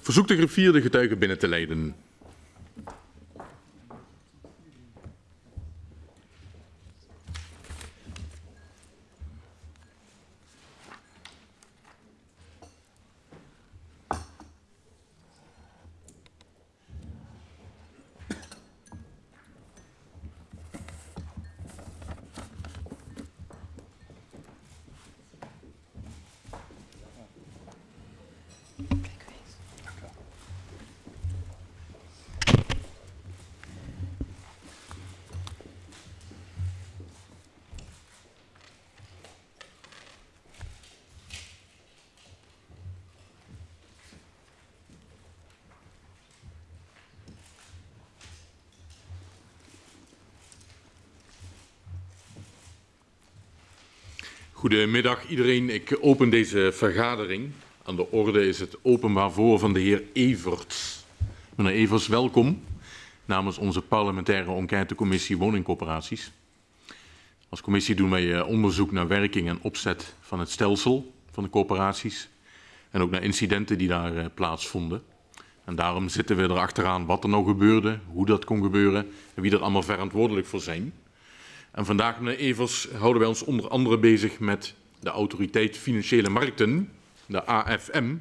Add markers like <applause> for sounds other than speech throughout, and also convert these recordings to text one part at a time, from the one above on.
Verzoek de griffier getuigen binnen te leiden. Goedemiddag iedereen. Ik open deze vergadering. Aan de orde is het openbaar voor van de heer Everts. Meneer Everts, welkom namens onze parlementaire enquêtecommissie woningcoöperaties. Als commissie doen wij eh, onderzoek naar werking en opzet van het stelsel van de coöperaties en ook naar incidenten die daar eh, plaatsvonden. En daarom zitten we erachteraan wat er nou gebeurde, hoe dat kon gebeuren en wie er allemaal verantwoordelijk voor zijn. En vandaag, meneer Evers, houden wij ons onder andere bezig met de Autoriteit Financiële Markten, de AFM.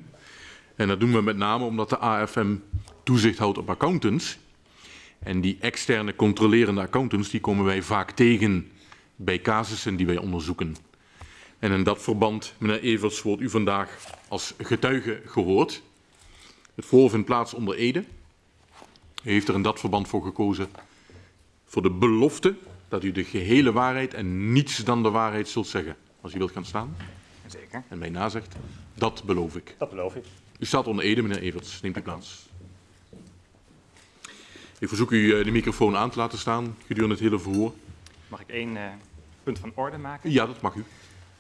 En dat doen we met name omdat de AFM toezicht houdt op accountants. En die externe controlerende accountants die komen wij vaak tegen bij casussen die wij onderzoeken. En in dat verband, meneer Evers, wordt u vandaag als getuige gehoord. Het voorval vindt plaats onder Ede. Heeft er in dat verband voor gekozen voor de belofte dat u de gehele waarheid en niets dan de waarheid zult zeggen. Als u wilt gaan staan. Zeker. En mij nazegt. Dat beloof ik. Dat beloof ik. U staat onder Ede, meneer Everts. Neemt u plaats. Ik verzoek u eh, de microfoon aan te laten staan gedurende het hele verhoor. Mag ik één uh, punt van orde maken? Ja, dat mag u.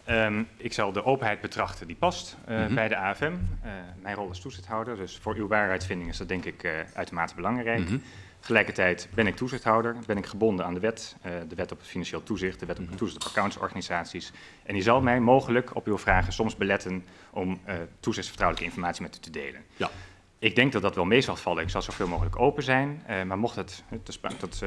Um, ik zal de openheid betrachten die past uh, mm -hmm. bij de AFM. Uh, mijn rol is toezichthouder, dus voor uw waarheidsvinding is dat denk ik uitermate belangrijk. Mm -hmm. Tegelijkertijd ben ik toezichthouder, ben ik gebonden aan de wet, uh, de wet op het financieel toezicht, de wet op het toezicht op accountsorganisaties. En die zal mij mogelijk op uw vragen soms beletten om uh, toezichtsvertrouwelijke informatie met u te delen. Ja. Ik denk dat dat wel mee zal vallen. Ik zal zoveel mogelijk open zijn. Uh, maar mocht het, te tot,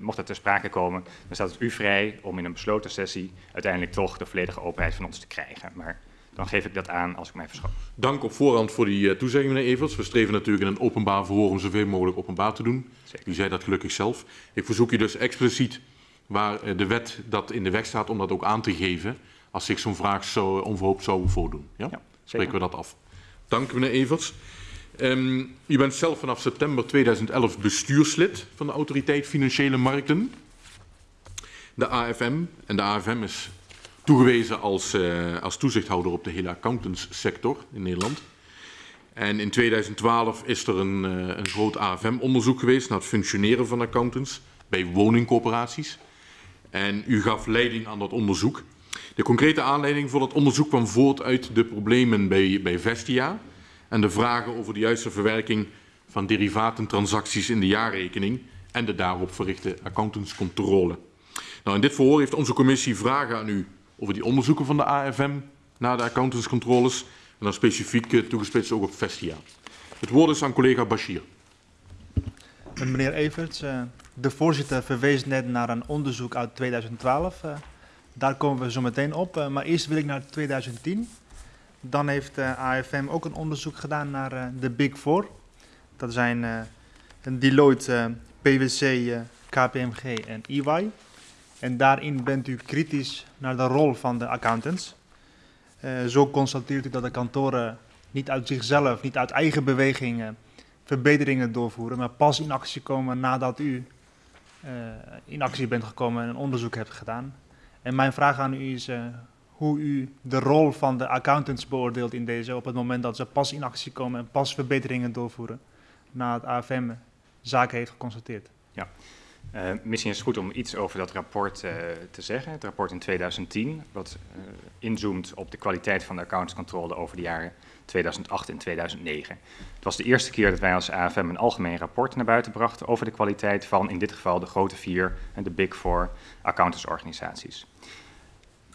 mocht het ter sprake komen, dan staat het u vrij om in een besloten sessie uiteindelijk toch de volledige openheid van ons te krijgen. Maar dan geef ik dat aan als ik mij verschoon. Dank op voorhand voor die uh, toezegging, meneer Evers. We streven natuurlijk in een openbaar verhoor om zoveel mogelijk openbaar te doen. Zeker. U zei dat gelukkig zelf. Ik verzoek u dus expliciet waar uh, de wet dat in de weg staat om dat ook aan te geven als zich zo'n vraag zo onverhoopt zou voordoen. Ja? ja Spreken we dat af. Dank meneer Evers. Um, u bent zelf vanaf september 2011 bestuurslid van de Autoriteit Financiële Markten. De AFM. En de AFM is toegewezen als, uh, als toezichthouder op de hele accountantssector in Nederland. En in 2012 is er een, uh, een groot AFM-onderzoek geweest naar het functioneren van accountants bij woningcorporaties. En u gaf leiding aan dat onderzoek. De concrete aanleiding voor dat onderzoek kwam voort uit de problemen bij, bij Vestia en de vragen over de juiste verwerking van derivatentransacties in de jaarrekening en de daarop verrichte accountantscontrole. Nou, in dit verhoor heeft onze commissie vragen aan u over die onderzoeken van de AFM naar de accountantscontroles. En dan specifiek uh, toegespitst ook op Vestia. Het woord is aan collega Bashir. Meneer Everts, uh, de voorzitter verwees net naar een onderzoek uit 2012. Uh, daar komen we zo meteen op. maar eerst wil ik naar 2010. Dan heeft de AFM ook een onderzoek gedaan naar de Big Four. Dat zijn Deloitte, PwC, KPMG en EY. En daarin bent u kritisch naar de rol van de accountants. Uh, zo constateert u dat de kantoren niet uit zichzelf, niet uit eigen bewegingen verbeteringen doorvoeren, maar pas in actie komen nadat u uh, in actie bent gekomen en een onderzoek hebt gedaan. En mijn vraag aan u is uh, hoe u de rol van de accountants beoordeelt in deze op het moment dat ze pas in actie komen en pas verbeteringen doorvoeren na het AFM zaken heeft geconstateerd. Ja. Uh, misschien is het goed om iets over dat rapport uh, te zeggen. Het rapport in 2010, wat uh, inzoomt op de kwaliteit van de accountscontrole over de jaren 2008 en 2009. Het was de eerste keer dat wij als AFM een algemeen rapport naar buiten brachten over de kwaliteit van in dit geval de grote vier en de Big Four accountantsorganisaties.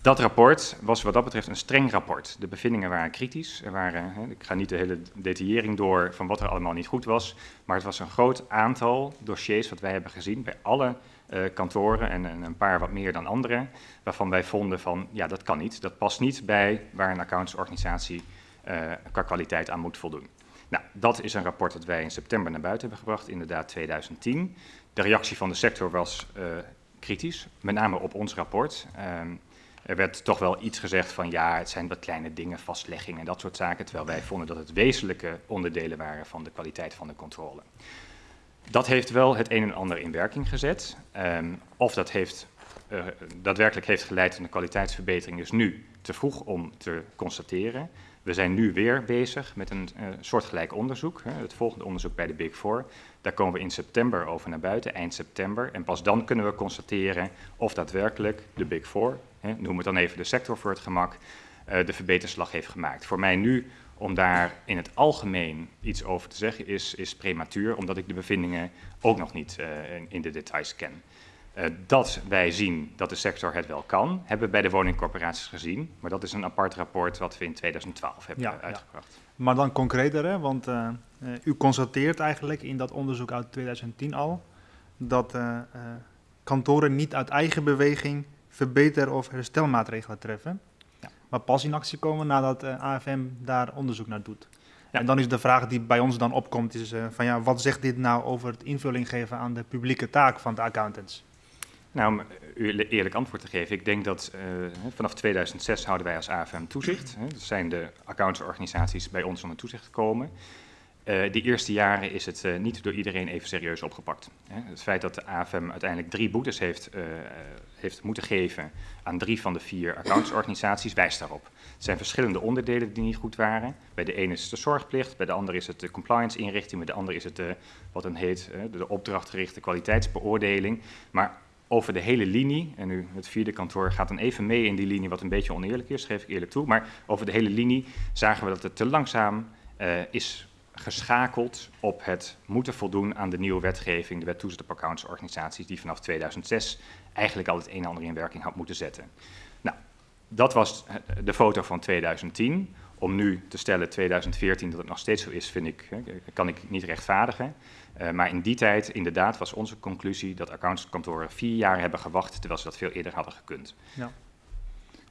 Dat rapport was wat dat betreft een streng rapport. De bevindingen waren kritisch. Er waren, ik ga niet de hele detaillering door van wat er allemaal niet goed was, maar het was een groot aantal dossiers wat wij hebben gezien bij alle uh, kantoren en, en, een paar wat meer dan andere, waarvan wij vonden van ja, dat kan niet. Dat past niet bij waar een accountsorganisatie uh, qua kwaliteit aan moet voldoen. Nou, dat is een rapport dat wij in september naar buiten hebben gebracht, inderdaad 2010. De reactie van de sector was uh, kritisch, met name op ons rapport. Um, er werd toch wel iets gezegd van ja, het zijn wat kleine dingen, vastlegging en dat soort zaken, terwijl wij vonden dat het wezenlijke onderdelen waren van de kwaliteit van de controle. Dat heeft wel het een en ander in werking gezet. Um, of dat heeft, uh, daadwerkelijk heeft geleid tot een kwaliteitsverbetering is nu te vroeg om te constateren. We zijn nu weer bezig met een uh, soortgelijk onderzoek, hè, het volgende onderzoek bij de Big Four. Daar komen we in september over naar buiten, eind september. En pas dan kunnen we constateren of daadwerkelijk de Big Four, hè, noem het dan even de sector voor het gemak, uh, de verbeterslag heeft gemaakt. Voor mij nu om daar in het algemeen iets over te zeggen is, is prematuur, omdat ik de bevindingen ook nog niet uh, in, in de details ken. Uh, dat wij zien dat de sector het wel kan, hebben we bij de woningcorporaties gezien. Maar dat is een apart rapport wat we in 2012 hebben Ja, uitgebracht. ja. Maar dan concreter, hè? want eh, eh, u constateert eigenlijk in dat onderzoek uit 2010 al dat eh, eh, kantoren niet uit eigen beweging verbeter- of herstelmaatregelen treffen, Ja. maar pas in actie komen nadat eh, AFM daar onderzoek naar doet. Ja. En dan is de vraag die bij ons dan opkomt, is eh, van ja, wat zegt dit nou over het invulling geven aan de publieke taak van de accountants? Nou, om u eerlijk antwoord te geven, ik denk dat uh, vanaf 2006 houden wij als AFM toezicht. Hè, dat zijn de accountsorganisaties bij ons onder toezicht gekomen. Uh, de eerste jaren is het uh, niet door iedereen even serieus opgepakt. Hè. Het feit dat de AFM uiteindelijk drie boetes heeft, uh, heeft moeten geven aan drie van de vier accountsorganisaties wijst daarop. Het zijn verschillende onderdelen die niet goed waren. Bij de ene is het de zorgplicht, bij de andere is het de compliance inrichting, bij de andere is het de, wat dan heet de opdrachtgerichte kwaliteitsbeoordeling. Maar over de hele linie, en nu het vierde kantoor gaat dan even mee in die linie wat een beetje oneerlijk is, geef ik eerlijk toe, maar over de hele linie zagen we dat het te langzaam is geschakeld op het moeten voldoen aan de nieuwe wetgeving, de wet toezicht op accountsorganisaties, die vanaf 2006 eigenlijk al het een en ander in werking had moeten zetten. Nou, dat was de foto van 2010. Om nu te stellen 2014 dat het nog steeds zo is, vind ik, kan ik niet rechtvaardigen. Uh, maar in die tijd, inderdaad, was onze conclusie dat accountskantoren vier jaar hebben gewacht, terwijl ze dat veel eerder hadden gekund. Ja.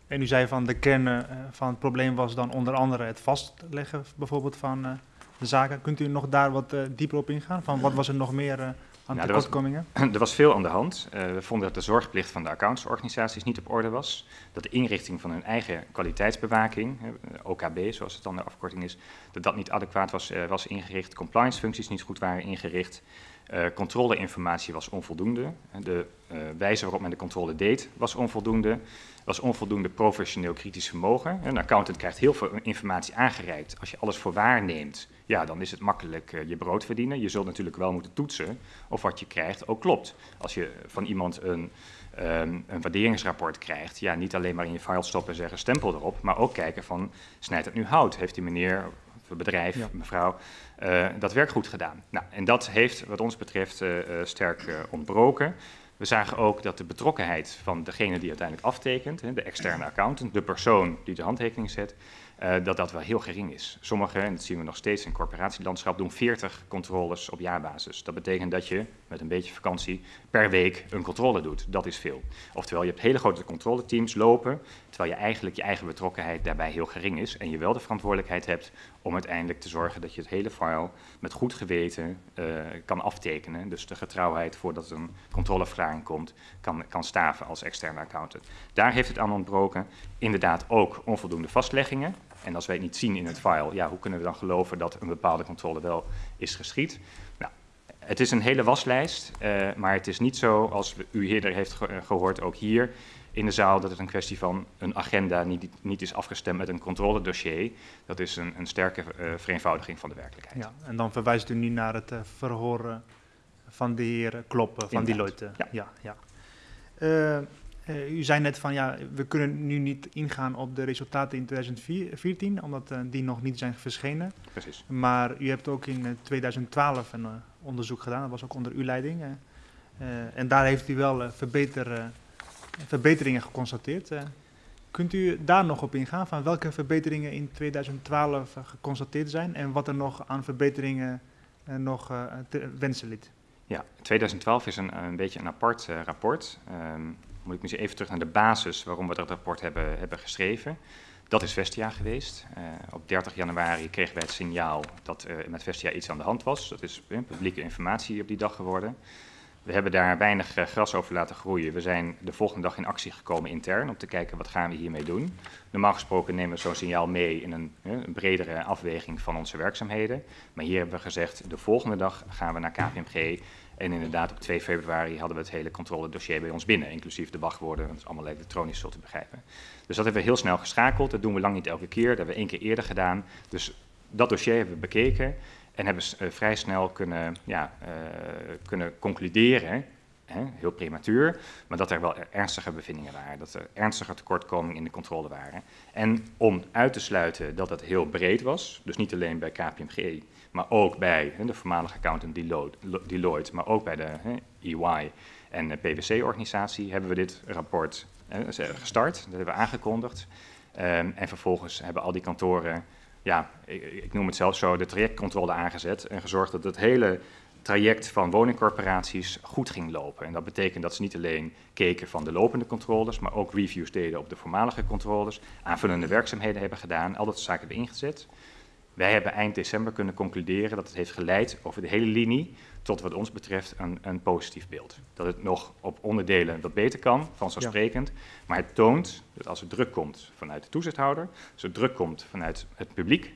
En u zei van de kern uh, van het probleem was dan onder andere het vastleggen bijvoorbeeld van de zaken. Kunt u nog daar wat dieper op ingaan? Van wat was er nog meer aan nou, tekortkomingen? Er was, <clears throat> er was veel aan de hand. we vonden dat de zorgplicht van de accountsorganisaties niet op orde was. Dat de inrichting van hun eigen kwaliteitsbewaking, OKB zoals het dan de afkorting is, dat dat niet adequaat was, was ingericht. Compliance functies niet goed waren ingericht. Uh, controleinformatie was onvoldoende. De uh, wijze waarop men de controle deed was onvoldoende. was onvoldoende professioneel kritisch vermogen. Een accountant krijgt heel veel informatie aangereikt. Als je alles voor waar neemt, ja, dan is het makkelijk uh, je brood verdienen. Je zult natuurlijk wel moeten toetsen of wat je krijgt ook klopt. Als je van iemand een, um, een waarderingsrapport krijgt, ja, niet alleen maar in je file stoppen en zeggen stempel erop, maar ook kijken van, snijdt het nu hout? Heeft die meneer bedrijf, ja. mevrouw, uh, dat werk goed gedaan. Nou, en dat heeft wat ons betreft uh, uh, sterk ontbroken. We zagen ook dat de betrokkenheid van degene die uiteindelijk aftekent, hè, de externe accountant, de persoon die de handtekening zet, dat dat wel heel gering is. Sommigen, en dat zien we nog steeds in corporatielandschap, doen 40 controles op jaarbasis. Dat betekent dat je met een beetje vakantie per week een controle doet. Dat is veel. Oftewel, je hebt hele grote controleteams lopen, terwijl je eigenlijk je eigen betrokkenheid daarbij heel gering is en je wel de verantwoordelijkheid hebt om uiteindelijk te zorgen dat je het hele file met goed geweten uh, kan aftekenen. Dus de getrouwheid voordat een controleverklaring komt, kan, kan staven als externe accountant. Daar heeft het aan ontbroken. Inderdaad ook onvoldoende vastleggingen. En als wij het niet zien in het file, ja, hoe kunnen we dan geloven dat een bepaalde controle wel is geschied? Nou, het is een hele waslijst, uh, maar het is niet zo, als u eerder heeft ge gehoord, ook hier in de zaal, dat het een kwestie van een agenda niet, niet is afgestemd met een controledossier. Dat is een, een sterke uh, vereenvoudiging van de werkelijkheid. Ja, en dan verwijst u nu naar het uh, verhoor uh, van de heer Kloppen van Inderdaad. Deloitte. Ja. ja, ja. U zei net van ja, we kunnen nu niet ingaan op de resultaten in 2014, omdat die nog niet zijn verschenen. Precies. Maar u hebt ook in 2012 een onderzoek gedaan, dat was ook onder uw leiding. en daar heeft u wel verbeter verbeteringen geconstateerd. Kunt u daar nog op ingaan van welke verbeteringen in 2012 geconstateerd zijn en wat er nog aan verbeteringen nog te wensen liet? Ja, 2012 is een, een beetje een apart rapport. Um, moet ik misschien even terug naar de basis waarom we dat rapport hebben, hebben geschreven. Dat is Vestia geweest. Uh, op 30 januari kregen wij het signaal dat uh, met Vestia iets aan de hand was. Dat is uh, publieke informatie op die dag geworden. We hebben daar weinig gras over laten groeien. We zijn de volgende dag in actie gekomen intern om te kijken wat gaan we hiermee doen. Normaal gesproken nemen we zo'n signaal mee in een, een, bredere afweging van onze werkzaamheden. Maar hier hebben we gezegd, de volgende dag gaan we naar KPMG en inderdaad, op 2 februari hadden we het hele controledossier bij ons binnen, inclusief de wachtwoorden. Dat is allemaal elektronisch, zult u begrijpen. Dus dat hebben we heel snel geschakeld. Dat doen we lang niet elke keer. Dat hebben we één keer eerder gedaan. Dus dat dossier hebben we bekeken en hebben uh, vrij snel kunnen, ja, uh, kunnen concluderen, heel prematuur, maar dat er wel ernstige bevindingen waren. Dat er ernstige tekortkomingen in de controle waren. En om uit te sluiten dat het heel breed was, dus niet alleen bij KPMG, maar ook bij de voormalige accountant Deloitte, maar ook bij de EY en de PwC-organisatie hebben we dit rapport gestart, dat hebben we aangekondigd. Um, en vervolgens hebben al die kantoren, ja, ik, ik, noem het zelfs zo, de trajectcontrole aangezet en gezorgd dat het hele traject van woningcorporaties goed ging lopen. En dat betekent dat ze niet alleen keken van de lopende controles, maar ook reviews deden op de voormalige controles, aanvullende werkzaamheden hebben gedaan, al dat zaken hebben ingezet. Wij hebben eind december kunnen concluderen dat het heeft geleid over de hele linie tot wat ons betreft een, een positief beeld. Dat het nog op onderdelen wat beter kan, vanzelfsprekend. Ja. Maar het toont dat als er druk komt vanuit de toezichthouder, als er druk komt vanuit het publiek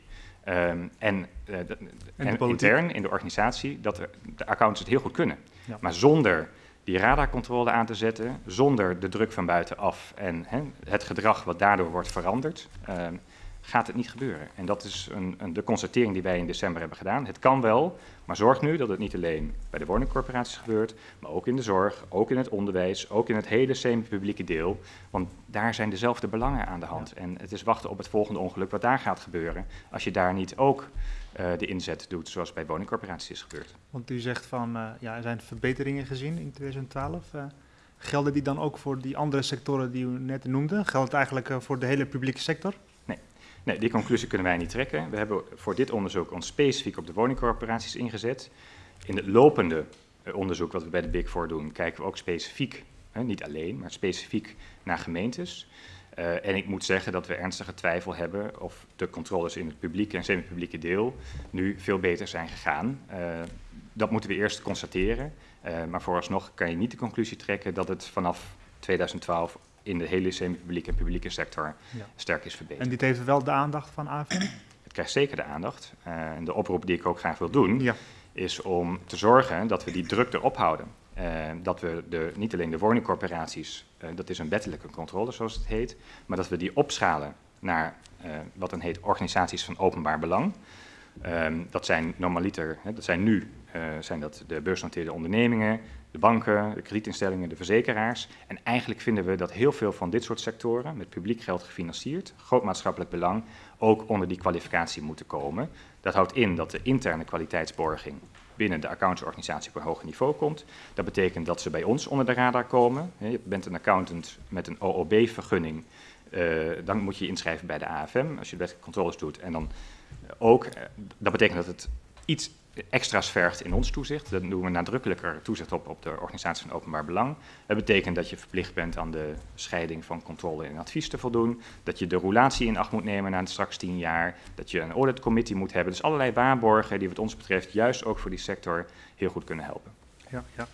um, en, uh, de, en, en intern in de organisatie, dat de accountants het heel goed kunnen. Ja. Maar zonder die radarcontrole aan te zetten, zonder de druk van buitenaf en he, het gedrag wat daardoor wordt veranderd, um, gaat het niet gebeuren. En dat is een, een, de constatering die wij in december hebben gedaan. Het kan wel, maar zorg nu dat het niet alleen bij de woningcorporaties gebeurt, maar ook in de zorg, ook in het onderwijs, ook in het hele semi-publieke deel. Want daar zijn dezelfde belangen aan de hand. Ja. En het is wachten op het volgende ongeluk wat daar gaat gebeuren, als je daar niet ook uh, de inzet doet zoals bij woningcorporaties is gebeurd. Want u zegt van, uh, ja, er zijn verbeteringen gezien in 2012. Uh, gelden die dan ook voor die andere sectoren die u net noemde? Geldt het eigenlijk voor de hele publieke sector? Nee, die conclusie kunnen wij niet trekken. We hebben voor dit onderzoek ons specifiek op de woningcorporaties ingezet. In het lopende uh, onderzoek wat we bij de Big Four doen, kijken we ook specifiek, uh, niet alleen, maar specifiek naar gemeentes. Uh, en ik moet zeggen dat we ernstige twijfel hebben of de controles in het publieke en semi-publieke deel nu veel beter zijn gegaan. dat moeten we eerst constateren. maar vooralsnog kan je niet de conclusie trekken dat het vanaf 2012 in de hele semi-publieke en publieke sector ja. sterk is verbeterd. En dit heeft wel de aandacht van AFM? Het krijgt zeker de aandacht. Uh, en de oproep die ik ook graag wil doen, ja. is om te zorgen dat we die druk erop houden. Uh, dat we de, niet alleen de woningcorporaties, uh, dat is een wettelijke controle zoals het heet, maar dat we die opschalen naar wat dan heet organisaties van openbaar belang. Um, dat zijn normaliter, hè, dat zijn nu zijn dat de beursgenoteerde ondernemingen, de banken, de kredietinstellingen, de verzekeraars. En eigenlijk vinden we dat heel veel van dit soort sectoren, met publiek geld gefinancierd, groot maatschappelijk belang, ook onder die kwalificatie moeten komen. Dat houdt in dat de interne kwaliteitsborging binnen de accountsorganisatie op een hoger niveau komt. Dat betekent dat ze bij ons onder de radar komen. Je bent een accountant met een OOB-vergunning. Uh, dan moet je inschrijven bij de AFM als je wettelijke controles doet. En dan ook, uh, dat betekent dat het iets extra's vergt in ons toezicht. Dat doen we nadrukkelijker toezicht op op de organisatie van openbaar belang. Dat betekent dat je verplicht bent aan de scheiding van controle en advies te voldoen. Dat je de roulatie in acht moet nemen na straks tien jaar. Dat je een auditcommittee moet hebben. Dus allerlei waarborgen die wat ons betreft juist ook voor die sector heel goed kunnen helpen. Ja, ja.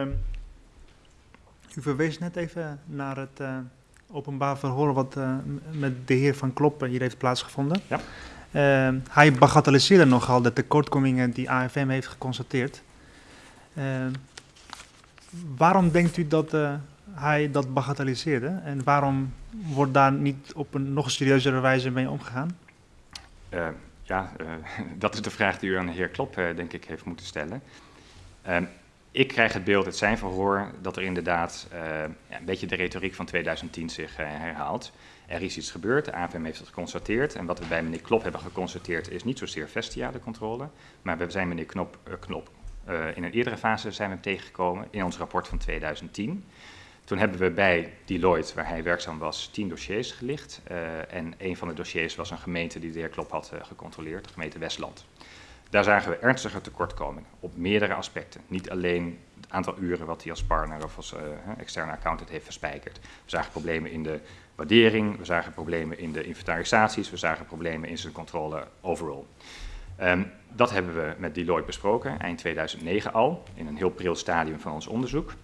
Um, u verwees net even naar het uh, openbaar verhoor wat uh, met de heer Van Kloppen hier heeft plaatsgevonden. Ja. Uh, hij bagatelliseerde nogal de tekortkomingen die AFM heeft geconstateerd. Uh, waarom denkt u dat uh, hij dat bagatelliseerde en waarom wordt daar niet op een nog serieuzere wijze mee omgegaan? ja, <laughs> dat is de vraag die u aan de heer Klop, denk ik, heeft moeten stellen. Ehm, ik krijg het beeld uit zijn verhoor dat er inderdaad een beetje de retoriek van 2010 zich herhaalt. Er is iets gebeurd, de AFM heeft het geconstateerd. En wat we bij meneer Klop hebben geconstateerd is niet zozeer Vestia de controle. Maar we zijn meneer Knop, uh, Knop uh, in een eerdere fase zijn we tegengekomen in ons rapport van 2010. Toen hebben we bij Deloitte, waar hij werkzaam was, tien dossiers gelicht. Uh, en een van de dossiers was een gemeente die de heer Klop had gecontroleerd, de gemeente Westland. Daar zagen we ernstige tekortkomingen op meerdere aspecten. Niet alleen het aantal uren wat hij als partner of als externe accountant heeft verspijkerd. We zagen problemen in de waardering, we zagen problemen in de inventarisaties, we zagen problemen in zijn controle overall. Um, dat hebben we met Deloitte besproken, eind 2009 al, in een heel pril stadium van ons onderzoek.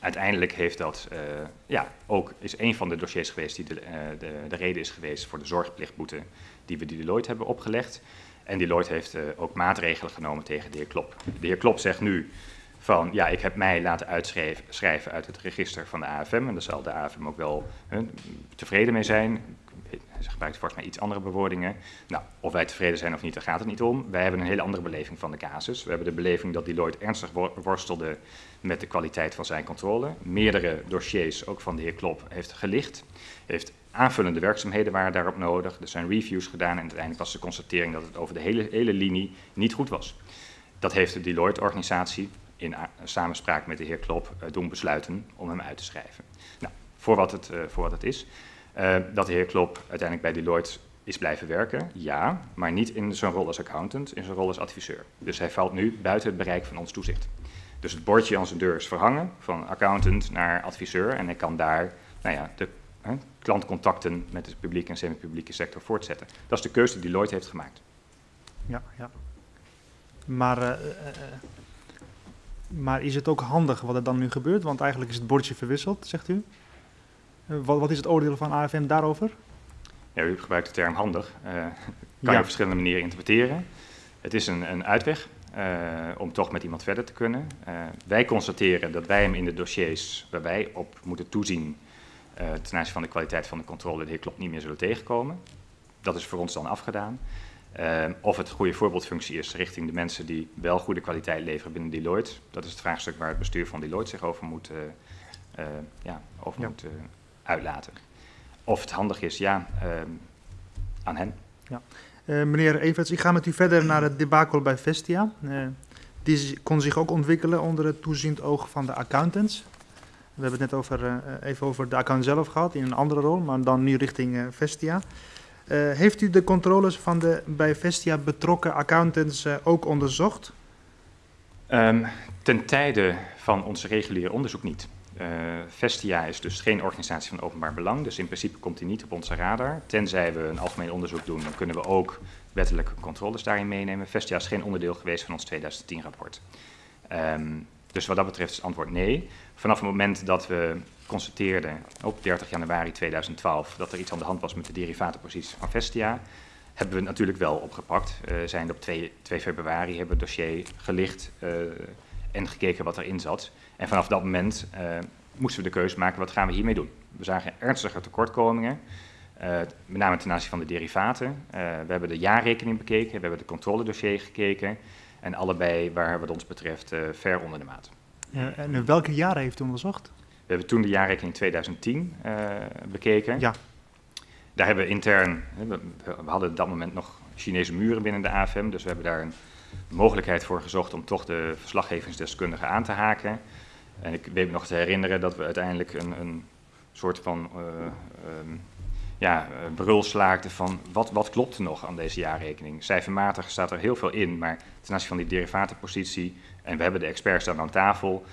Uiteindelijk heeft dat, uh, ja, ook is een van de dossiers geweest die de, uh, de, de, reden is geweest voor de zorgplichtboete die we Deloitte hebben opgelegd. En Deloitte heeft uh, ook maatregelen genomen tegen de heer Klop. De heer Klop zegt nu van, ja, ik heb mij laten uitschrijven uit het register van de AFM. En daar zal de AFM ook wel tevreden mee zijn ze gebruikt volgens mij iets andere bewoordingen. Nou, of wij tevreden zijn of niet, daar gaat het niet om. Wij hebben een hele andere beleving van de casus. We hebben de beleving dat Deloitte ernstig worstelde met de kwaliteit van zijn controle. Meerdere dossiers, ook van de heer Klop, heeft gelicht. Heeft aanvullende werkzaamheden waren daarop nodig. Er zijn reviews gedaan en uiteindelijk was de constatering dat het over de hele, hele linie niet goed was. Dat heeft de Deloitte-organisatie in samenspraak met de heer Klop uh, doen besluiten om hem uit te schrijven. Nou, voor wat het, uh, voor wat het is. Uh, dat de heer Klop uiteindelijk bij Deloitte is blijven werken, ja, maar niet in zijn rol als accountant, in zijn rol als adviseur. Dus hij valt nu buiten het bereik van ons toezicht. Dus het bordje aan zijn deur is verhangen van accountant naar adviseur en hij kan daar nou ja, de hè, klantcontacten met de publieke en semi-publieke sector voortzetten. Dat is de keuze die Deloitte heeft gemaakt. Ja, ja. Maar, maar is het ook handig wat er dan nu gebeurt? Want eigenlijk is het bordje verwisseld, zegt u. Wat, wat, is het oordeel van AFM daarover? Ja, u gebruikt de term handig. Uh, kan je op verschillende manieren interpreteren. Het is een, een uitweg uh, om toch met iemand verder te kunnen. Uh, wij constateren dat wij hem in de dossiers waar wij op moeten toezien ten aanzien van de kwaliteit van de controle de heer Klop niet meer zullen tegenkomen. Dat is voor ons dan afgedaan. Of het goede voorbeeldfunctie is richting de mensen die wel goede kwaliteit leveren binnen Deloitte. Dat is het vraagstuk waar het bestuur van Deloitte zich over moet, ja, over ja. moet uitlaten. Of het handig is, ja, uh, aan hen. Ja. Meneer Everts, ik ga met u verder naar het debakel bij Vestia. Die kon zich ook ontwikkelen onder het toeziend oog van de accountants. We hebben het net over, even over de account zelf gehad, in een andere rol, maar dan nu richting Vestia. Heeft u de controles van de bij Vestia betrokken accountants ook onderzocht? Um, ten tijde van ons reguliere onderzoek niet. Uh, Vestia is dus geen organisatie van openbaar belang, dus in principe komt die niet op onze radar. Tenzij we een algemeen onderzoek doen, dan kunnen we ook wettelijke controles daarin meenemen. Vestia is geen onderdeel geweest van ons 2010-rapport. Um, ehm, dus wat dat betreft is het antwoord nee. Vanaf het moment dat we constateerden op 30 januari 2012 dat er iets aan de hand was met de derivatenpositie van Vestia, hebben we het natuurlijk wel opgepakt. Uh, zijn op 2, 2 februari hebben we het dossier gelicht uh, en gekeken wat erin zat. En vanaf dat moment uh, moesten we de keuze maken, wat gaan we hiermee doen? We zagen ernstige tekortkomingen, met name ten aanzien van de derivaten. We hebben de jaarrekening bekeken, we hebben de controledossier gekeken. En allebei waren wat ons betreft ver onder de maat. en welke jaren heeft u onderzocht? We hebben toen de jaarrekening 2010 bekeken. Ja. Daar hebben we intern, we, we hadden op dat moment nog Chinese muren binnen de AFM, dus we hebben daar een mogelijkheid voor gezocht om toch de verslaggevingsdeskundigen aan te haken. En ik weet me nog te herinneren dat we uiteindelijk een, een soort van uh, um, ja, brul slaakten van wat, wat klopt er nog aan deze jaarrekening. Cijfermatig staat er heel veel in, maar ten aanzien van die derivatenpositie, en we hebben de experts dan aan tafel,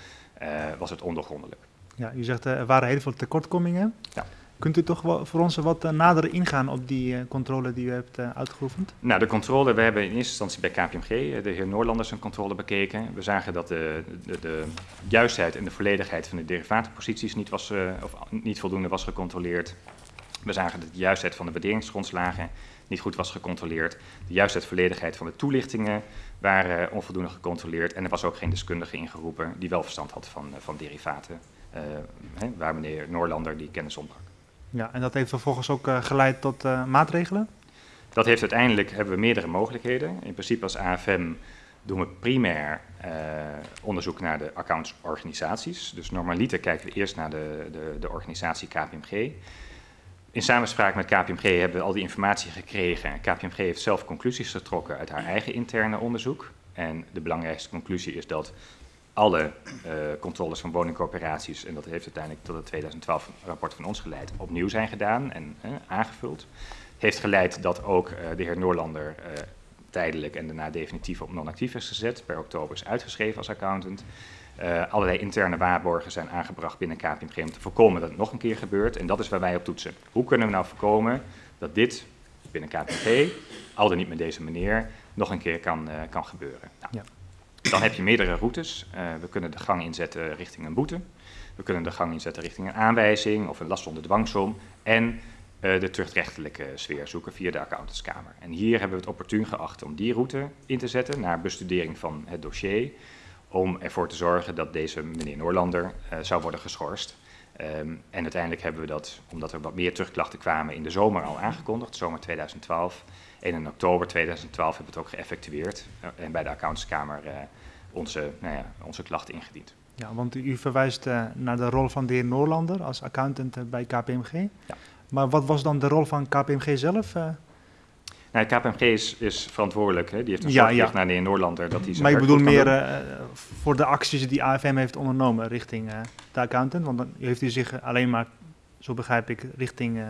uh, was het ondergrondelijk. Ja, u zegt uh, er waren heel veel tekortkomingen. Ja. Kunt u toch voor ons wat uh, nader ingaan op die uh, controle die u hebt uitgeoefend? Nou, de controle, we hebben in eerste instantie bij KPMG de heer Noorlanders een controle bekeken. We zagen dat de, de, de juistheid en de volledigheid van de derivatenposities niet, was, of niet voldoende was gecontroleerd. We zagen dat de juistheid van de waarderingsgrondslagen niet goed was gecontroleerd. De juistheid en volledigheid van de toelichtingen waren onvoldoende gecontroleerd. En er was ook geen deskundige ingeroepen die wel verstand had van, van derivaten. Hè, waar meneer Noorlander die kennis ontbrak. Ja, en dat heeft vervolgens ook uh, geleid tot uh, maatregelen? Dat heeft uiteindelijk, hebben we meerdere mogelijkheden. In principe als AFM doen we primair onderzoek naar de accountsorganisaties. Dus normaliter kijken we eerst naar de, de, de organisatie KPMG. In samenspraak met KPMG hebben we al die informatie gekregen. KPMG heeft zelf conclusies getrokken uit haar eigen interne onderzoek. En de belangrijkste conclusie is dat alle uh, controles van woningcorporaties, en dat heeft uiteindelijk tot het 2012 rapport van ons geleid, opnieuw zijn gedaan en uh, aangevuld. Heeft geleid dat ook uh, de heer Noorlander tijdelijk en daarna definitief op non-actief is gezet. Per oktober is uitgeschreven als accountant. allerlei interne waarborgen zijn aangebracht binnen KPMG om te voorkomen dat het nog een keer gebeurt. En dat is waar wij op toetsen. Hoe kunnen we nou voorkomen dat dit binnen KPMG, al dan niet met deze meneer, nog een keer kan, kan gebeuren? Nou, ja. Dan heb je meerdere routes. Uh, we kunnen de gang inzetten richting een boete. We kunnen de gang inzetten richting een aanwijzing of een last zonder dwangsom. En uh, de terugrechtelijke sfeer zoeken via de accountantskamer. En hier hebben we het opportun geacht om die route in te zetten naar bestudering van het dossier. Om ervoor te zorgen dat deze meneer Noorlander uh, zou worden geschorst. Um, en uiteindelijk hebben we dat, omdat er wat meer terugklachten kwamen, in de zomer al aangekondigd, zomer 2012. En in oktober 2012 hebben we het ook geëffectueerd uh, en bij de accountantskamer uh, onze, nou ja, onze klachten ingediend. Ja, want u verwijst uh, naar de rol van de heer Noorlander als accountant bij KPMG. Ja. Maar wat was dan de rol van KPMG zelf? Nou, KPMG is, is verantwoordelijk. Hè? Die heeft een ja, ja. naar de heer Noorlander. Dat hij maar ik bedoel meer voor de acties die AFM heeft ondernomen richting de accountant. Want dan heeft u zich alleen maar, zo begrijp ik, richting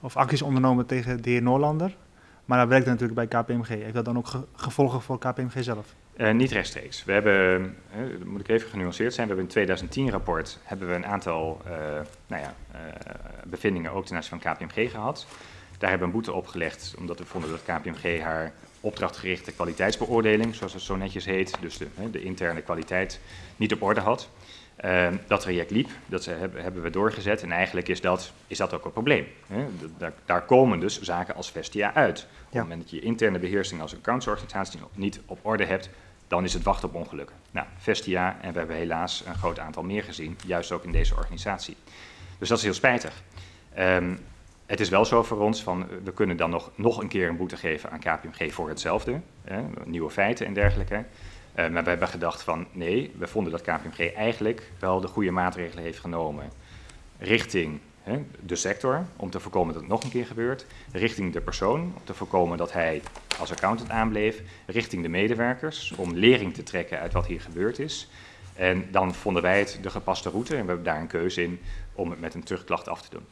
of acties ondernomen tegen de heer Noorlander. Maar dat werkt natuurlijk bij KPMG. Heeft dat dan ook ge gevolgen voor KPMG zelf? Uh, niet rechtstreeks. We hebben, uh, moet ik even genuanceerd zijn, we hebben in 2010 rapport hebben we een aantal uh, nou ja, bevindingen ook ten aanzien van KPMG gehad. Daar hebben we een boete opgelegd, omdat we vonden dat KPMG haar opdrachtgerichte kwaliteitsbeoordeling, zoals het zo netjes heet, dus de interne kwaliteit, niet op orde had. Uh, dat traject liep, dat hebben, hebben, we doorgezet en eigenlijk is dat, is dat ook een probleem. Hè? Daar, daar, komen dus zaken als Vestia uit. Op het moment dat je interne beheersing als accountsorganisatie niet op orde hebt, dan is het wachten op ongelukken. Nou, Vestia, en we hebben helaas een groot aantal meer gezien, juist ook in deze organisatie. Dus dat is heel spijtig. Um, het is wel zo voor ons van, we kunnen dan nog, nog een keer een boete geven aan KPMG voor hetzelfde, hè, nieuwe feiten en dergelijke. Uh, maar we hebben gedacht van, nee, we vonden dat KPMG eigenlijk wel de goede maatregelen heeft genomen richting hè, de sector, om te voorkomen dat het nog een keer gebeurt, richting de persoon, om te voorkomen dat hij als accountant aanbleef, richting de medewerkers, om lering te trekken uit wat hier gebeurd is. En dan vonden wij het de gepaste route en we hebben daar een keuze in om het met een terugklacht af te doen.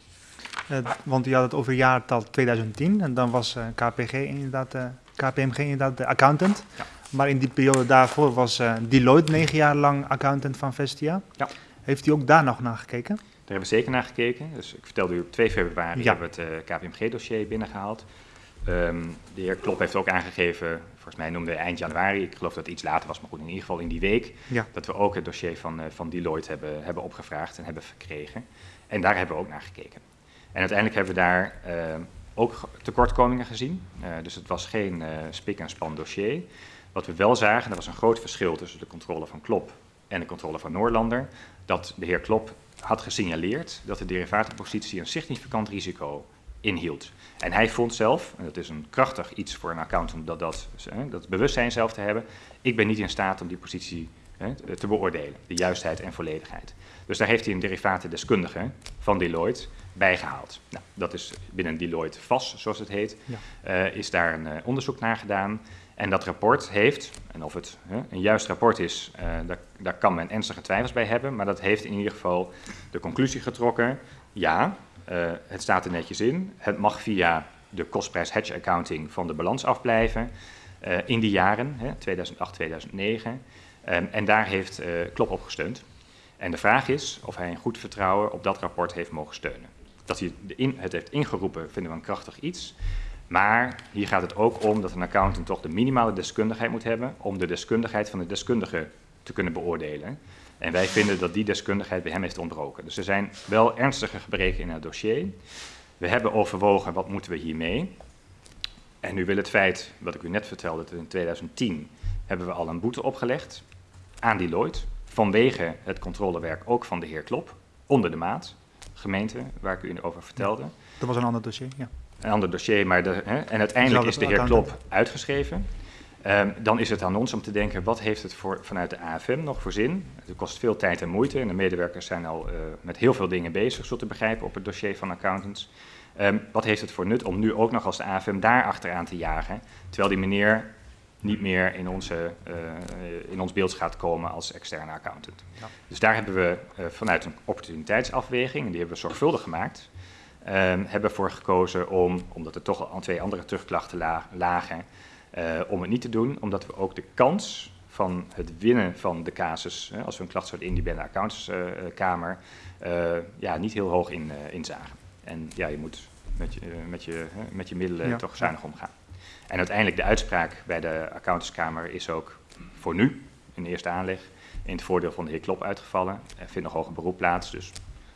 Uh, want u had het over jaartal 2010 en dan was uh, KPG inderdaad, uh, KPMG inderdaad de accountant. Ja. Maar in die periode daarvoor was Deloitte negen jaar lang accountant van Vestia. Ja. Heeft u ook daar nog naar gekeken? Daar hebben we zeker naar gekeken. Dus ik vertelde u op 2 februari ja. hebben we het KPMG-dossier binnengehaald. Um, de heer Klop heeft ook aangegeven, volgens mij noemde hij eind januari, ik geloof dat het iets later was, maar goed, in ieder geval in die week, ja. dat we ook het dossier van, van Deloitte hebben, hebben opgevraagd en hebben verkregen. En daar hebben we ook naar gekeken. En uiteindelijk hebben we daar uh, ook tekortkomingen gezien. Uh, dus het was geen uh, spik en span dossier. Wat we wel zagen, er was een groot verschil tussen de controle van Klop en de controle van Noorlander. Dat de heer Klop had gesignaleerd dat de derivatenpositie een significant risico inhield. En hij vond zelf, en dat is een krachtig iets voor een accountant, dat, dat, dat bewustzijn zelf te hebben. Ik ben niet in staat om die positie hè, te beoordelen, de juistheid en volledigheid. Dus daar heeft hij een derivatendeskundige van Deloitte bijgehaald. Nou, dat is binnen Deloitte vast, zoals het heet, ja. uh, is daar een uh, onderzoek naar gedaan. En dat rapport heeft, en of het uh, een juist rapport is, daar, daar, kan men ernstige twijfels bij hebben, maar dat heeft in ieder geval de conclusie getrokken, ja, het staat er netjes in, het mag via de kostprijs hedge accounting van de balans afblijven in die jaren, 2008, 2009, um, en daar heeft Klop op gesteund. En de vraag is of hij in goed vertrouwen op dat rapport heeft mogen steunen. Dat hij het heeft ingeroepen vinden we een krachtig iets. Maar hier gaat het ook om dat een accountant toch de minimale deskundigheid moet hebben om de deskundigheid van de deskundige te kunnen beoordelen. En wij vinden dat die deskundigheid bij hem heeft ontbroken. Dus er zijn wel ernstige gebreken in het dossier. We hebben overwogen wat moeten we hiermee. En nu wil het feit, wat ik u net vertelde, dat in 2010 hebben we al een boete opgelegd aan Deloitte vanwege het controlewerk ook van de heer Klop, onder de maat, gemeente, waar ik u over vertelde. Dat was een ander dossier, ja. Een ander dossier, maar de, hè, en uiteindelijk is de heer Klop uitgeschreven. Um, dan is het aan ons om te denken, wat heeft het voor, vanuit de AFM nog voor zin? Het kost veel tijd en moeite en de medewerkers zijn al uh, met heel veel dingen bezig, zo te begrijpen, op het dossier van accountants. Um, wat heeft het voor nut om nu ook nog als de AFM daar achteraan te jagen, terwijl die meneer niet meer in, onze, uh, in ons beeld gaat komen als externe accountant. Ja. Dus daar hebben we uh, vanuit een opportuniteitsafweging, en die hebben we zorgvuldig gemaakt, hebben voor gekozen om, omdat er toch al twee andere terugklachten la lagen, uh, om het niet te doen, omdat we ook de kans van het winnen van de casus, als we een klacht zouden indienen bij de accountantskamer, ja, niet heel hoog in, inzagen. En ja, je moet met je, met je, met je middelen ja. toch zuinig omgaan. En uiteindelijk de uitspraak bij de accountantskamer is ook voor nu, in de eerste aanleg, in het voordeel van de heer Klop uitgevallen. Er vindt nog hoger beroep plaats, dus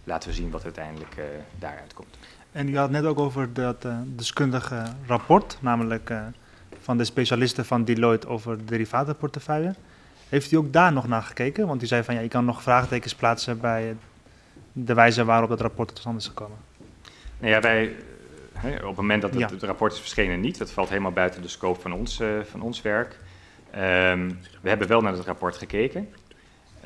laten we zien wat uiteindelijk uh, daaruit komt. En u had net ook over dat uh, deskundige rapport, namelijk uh, van de specialisten van Deloitte over de derivatenportefeuille. Heeft u ook daar nog naar gekeken? Want u zei van ja, je kan nog vraagtekens plaatsen bij de wijze waarop dat rapport tot stand is gekomen. Nou ja, wij He, op het moment dat het, ja. het, rapport is verschenen niet, dat valt helemaal buiten de scope van ons, uh, van ons werk. Um, we hebben wel naar het rapport gekeken.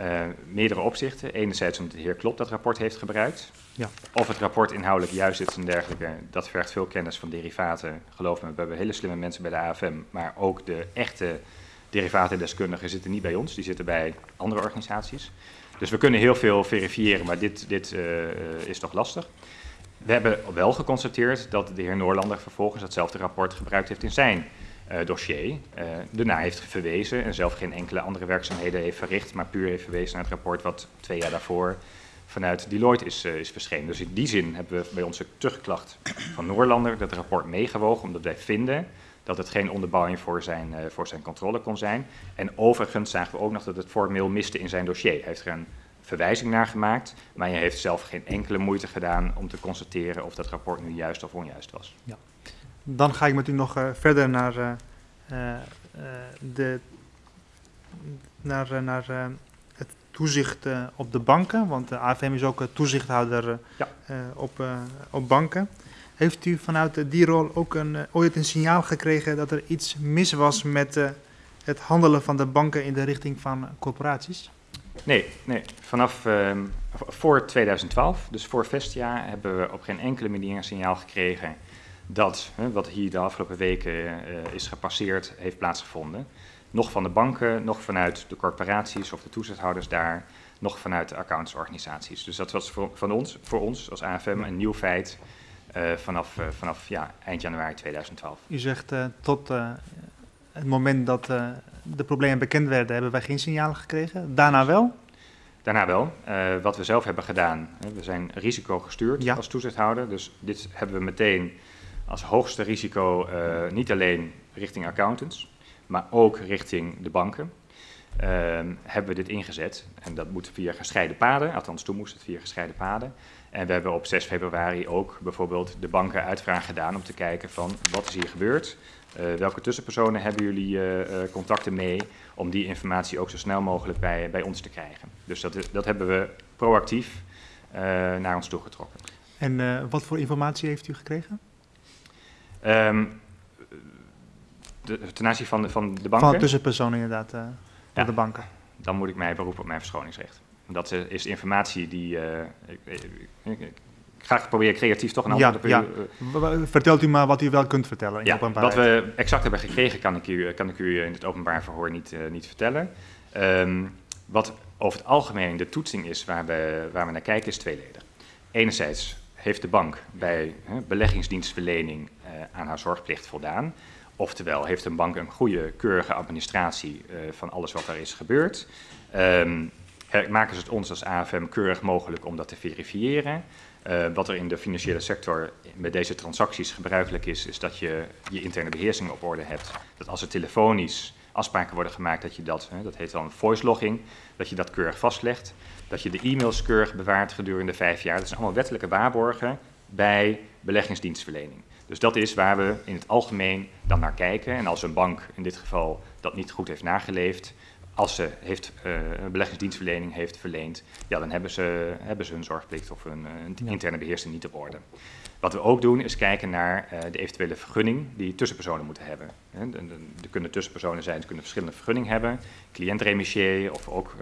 Uh, meerdere opzichten. Enerzijds omdat de heer Klop dat rapport heeft gebruikt. Ja. Of het rapport inhoudelijk juist is en dergelijke. Dat vergt veel kennis van derivaten. Geloof me, we hebben hele slimme mensen bij de AFM. Maar ook de echte derivatendeskundigen zitten niet bij ons. Die zitten bij andere organisaties. Dus we kunnen heel veel verifiëren, maar dit, dit uh, is toch lastig. We hebben wel geconstateerd dat de heer Noorlander vervolgens datzelfde rapport gebruikt heeft in zijn dossier. Uh, daarna heeft verwezen en zelf geen enkele andere werkzaamheden heeft verricht, maar puur heeft verwezen naar het rapport wat twee jaar daarvoor vanuit Deloitte is, uh, is verschenen. Dus in die zin hebben we bij onze terugklacht van Noorlander dat rapport meegewogen, omdat wij vinden dat het geen onderbouwing voor zijn, voor zijn controle kon zijn. En overigens zagen we ook nog dat het formeel miste in zijn dossier. Hij heeft er een verwijzing naar gemaakt, maar je heeft zelf geen enkele moeite gedaan om te constateren of dat rapport nu juist of onjuist was. Ja. Dan ga ik met u nog uh, verder naar, uh, uh, de, naar, naar het toezicht op de banken, want de AFM is ook toezichthouder ja. op, op banken. Heeft u vanuit die rol ook een, ooit een signaal gekregen dat er iets mis was met het handelen van de banken in de richting van corporaties? Nee, nee. vanaf uh, voor 2012, dus voor Vestia, hebben we op geen enkele manier een signaal gekregen dat hè, wat hier de afgelopen weken uh, is gepasseerd heeft plaatsgevonden. Nog van de banken, nog vanuit de corporaties of de toezichthouders daar, nog vanuit de accountsorganisaties. Dus dat was voor, van ons, voor ons als AFM een nieuw feit uh, vanaf, vanaf ja, eind januari 2012. U zegt tot het moment dat de problemen bekend werden, hebben wij geen signalen gekregen. Daarna wel? Daarna wel. Wat we zelf hebben gedaan, we zijn risicogestuurd ja. als toezichthouder. Dus dit hebben we meteen als hoogste risico uh, niet alleen richting accountants, maar ook richting de banken. Uh, hebben we dit ingezet. En dat moet via gescheiden paden, althans toen moest het via gescheiden paden. En we hebben op 6 februari ook bijvoorbeeld de banken uitvraag gedaan om te kijken van wat is hier gebeurd. Uh, welke tussenpersonen hebben jullie uh, contacten mee om die informatie ook zo snel mogelijk bij, bij ons te krijgen. Dus dat, dat hebben we proactief naar ons toe getrokken. En wat voor informatie heeft u gekregen? Um, de, ten aanzien van de, van de banken? Van tussenpersonen inderdaad, door ja, de banken. Dan moet ik mij beroepen op mijn verschoningsrecht. Dat is informatie die. Ik, ik, ik, graag proberen creatief toch een antwoord ja, op u. Ja. Vertelt u maar wat u wel kunt vertellen. In ja, wat we exact hebben gekregen kan ik u, kan ik u in het openbaar verhoor niet, uh, niet vertellen. Um, wat over het algemeen de toetsing is waar we, waar we naar kijken is tweeledig. Enerzijds heeft de bank bij uh, beleggingsdienstverlening uh, aan haar zorgplicht voldaan. Oftewel, heeft een bank een goede, keurige administratie van alles wat er is gebeurd. Um, maken ze het ons als AFM keurig mogelijk om dat te verifiëren. Uh, wat er in de financiële sector met deze transacties gebruikelijk is, is dat je je interne beheersing op orde hebt. Dat als er telefonisch afspraken worden gemaakt, dat je dat, hè, dat heet dan voice logging, dat je dat keurig vastlegt. Dat je de e-mails keurig bewaart gedurende vijf jaar. Dat zijn allemaal wettelijke waarborgen bij beleggingsdienstverlening. Dus dat is waar we in het algemeen dan naar kijken. En als een bank in dit geval dat niet goed heeft nageleefd, als ze heeft, uh, een beleggingsdienstverlening heeft verleend, ja, dan hebben ze, hebben ze hun zorgplicht of hun, uh, interne beheersing niet op orde. Wat we ook doen is kijken naar uh, de eventuele vergunning die tussenpersonen moeten hebben. Er kunnen tussenpersonen zijn, ze kunnen verschillende vergunningen hebben, cliëntremissier of ook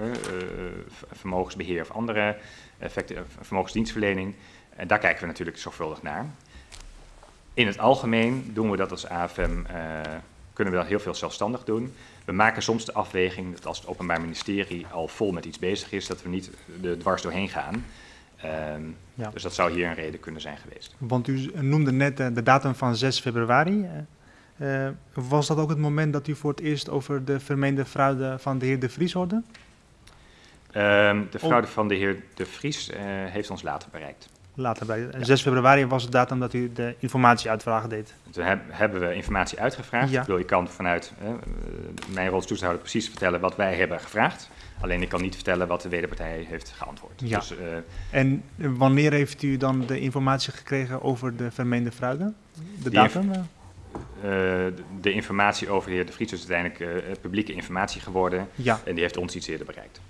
vermogensbeheer of andere vermogensdienstverlening. En daar kijken we natuurlijk zorgvuldig naar. In het algemeen doen we dat als AFM kunnen we dat heel veel zelfstandig doen. We maken soms de afweging dat als het Openbaar Ministerie al vol met iets bezig is, dat we niet er dwars doorheen gaan. Ehm, Ja. Dus dat zou hier een reden kunnen zijn geweest. Want u noemde net eh, de datum van 6 februari. Eh, eh, was dat ook het moment dat u voor het eerst over de vermeende fraude van de heer De Vries hoorde? Ehm, de fraude van de heer De Vries heeft ons later bereikt. Later. En 6 februari was de datum dat u de informatieuitvraag deed. Toen heb- hebben we informatie uitgevraagd. Ja. Ik bedoel, kan vanuit mijn rol als toezichthouder precies vertellen wat wij hebben gevraagd. Alleen ik kan niet vertellen wat de wederpartij heeft geantwoord. Ja. Dus eh, En wanneer heeft u dan de informatie gekregen over de vermeende fraude? De datum? eh? de, de informatie over de heer De Vries is uiteindelijk eh, publieke informatie geworden. Ja. En die heeft ons iets eerder bereikt.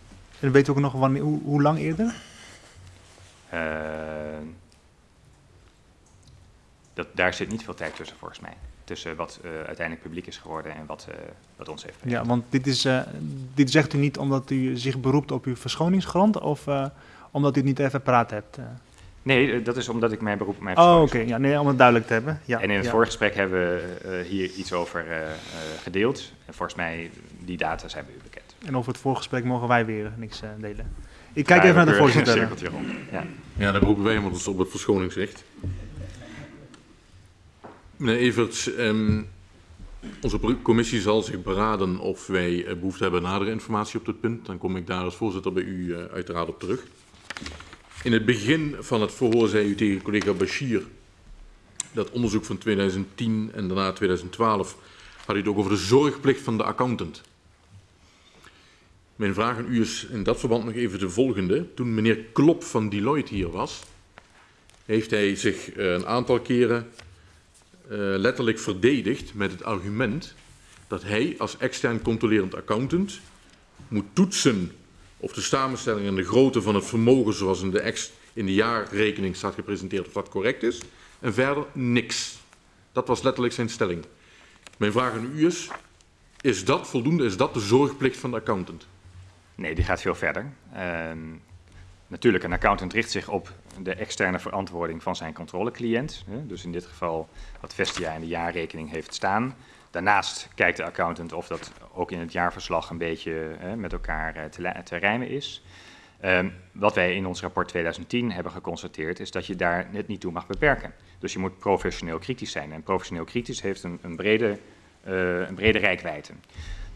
En weet u ook nog wanneer, hoe, hoe lang eerder? Dat, daar zit niet veel tijd tussen volgens mij. Tussen wat eh, uiteindelijk publiek is geworden en wat, eh, wat ons heeft bereikt. Ja, want dit, is, eh, dit zegt u niet omdat u zich beroept op uw verschoningsgrond of eh, omdat u het niet even paraat hebt? Nee, dat is omdat ik mijn beroep op mijn Oh, oké. Ja, nee, om het duidelijk te hebben. Ja, en in het ja. voorgesprek hebben we eh, hier iets over eh, eh, gedeeld. En volgens mij, die data zijn bij u bekend. En over het voorgesprek mogen wij weer niks delen. Ik kijk Ja, even naar de we voorzitter. Ja. Ja, daar beroepen wij ons op het verschoningsrecht. Meneer Everts, ehm, onze commissie zal zich beraden of wij eh, behoefte hebben aan nadere informatie op dit punt. Dan kom ik daar als voorzitter bij u eh, uiteraard op terug. In het begin van het verhoor zei u tegen collega Bashir dat onderzoek van 2010 en daarna 2012 had u het ook over de zorgplicht van de accountant. Mijn vraag aan u is in dat verband nog even de volgende. Toen meneer Klop van Deloitte hier was, heeft hij zich eh, een aantal keren letterlijk verdedigd met het argument dat hij als extern controlerend accountant moet toetsen of de samenstelling en de grootte van het vermogen zoals in de, ex, in de jaarrekening staat gepresenteerd, of dat correct is. En verder niks. Dat was letterlijk zijn stelling. Mijn vraag aan u is, is dat voldoende? Is dat de zorgplicht van de accountant? Nee, die gaat veel verder. Ehm, natuurlijk, een accountant richt zich op de externe verantwoording van zijn controlecliënt. Dus in dit geval wat Vestia in de jaarrekening heeft staan. Daarnaast kijkt de accountant of dat ook in het jaarverslag een beetje met elkaar eh, te, rijmen is. Ehm, wat wij in ons rapport 2010 hebben geconstateerd, is dat je daar net niet toe mag beperken. Dus je moet professioneel kritisch zijn. En professioneel kritisch heeft een, een, brede, eh, een brede rijkwijde.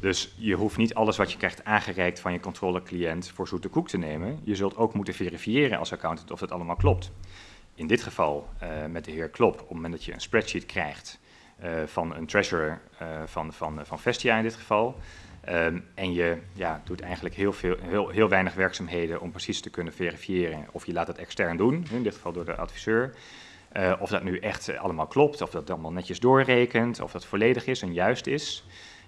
Dus je hoeft niet alles wat je krijgt aangereikt van je controlecliënt voor zoete koek te nemen. Je zult ook moeten verifiëren als accountant of dat allemaal klopt. In dit geval eh, met de heer Klop, op het moment dat je een spreadsheet krijgt eh, van een treasurer eh, van, van, van Vestia in dit geval. ehm, en je ja, doet eigenlijk heel, veel, heel, heel weinig werkzaamheden om precies te kunnen verifiëren of je laat het extern doen, in dit geval door de adviseur. Of dat nu echt allemaal klopt, of dat allemaal netjes doorrekent, of dat volledig is en juist is.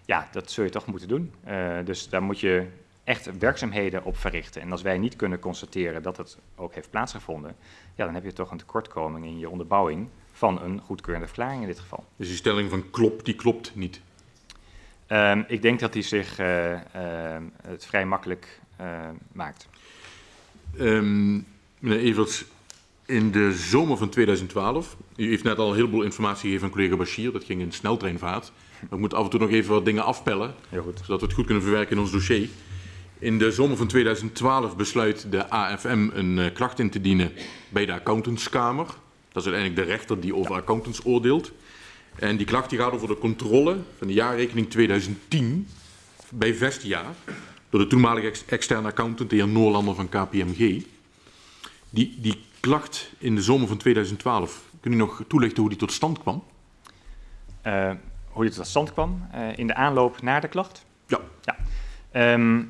Ja, dat zul je toch moeten doen. Eh, dus daar moet je echt werkzaamheden op verrichten. En als wij niet kunnen constateren dat het ook heeft plaatsgevonden, ja, dan heb je toch een tekortkoming in je onderbouwing van een goedkeurende verklaring in dit geval. Dus die stelling van klop, die klopt niet. Ehm, ik denk dat hij zich eh, ehm, het vrij makkelijk eh, maakt. Ehm, meneer Everts, in de zomer van 2012, u heeft net al een heleboel informatie gegeven aan collega Bashir, dat ging in sneltreinvaart. We moeten af en toe nog even wat dingen afpellen, Heel goed. zodat we het goed kunnen verwerken in ons dossier. In de zomer van 2012 besluit de AFM een eh, klacht in te dienen bij de accountantskamer. Dat is uiteindelijk de rechter die over accountants oordeelt. En die klacht die gaat over de controle van de jaarrekening 2010 bij Vestia door de toenmalige ex- externe accountant, de heer Noorlander van KPMG. Die, die klacht in de zomer van 2012, kun u nog toelichten hoe die tot stand kwam? Eh, hoe dit tot stand kwam eh, in de aanloop naar de klacht? Ja. ja. Ehm,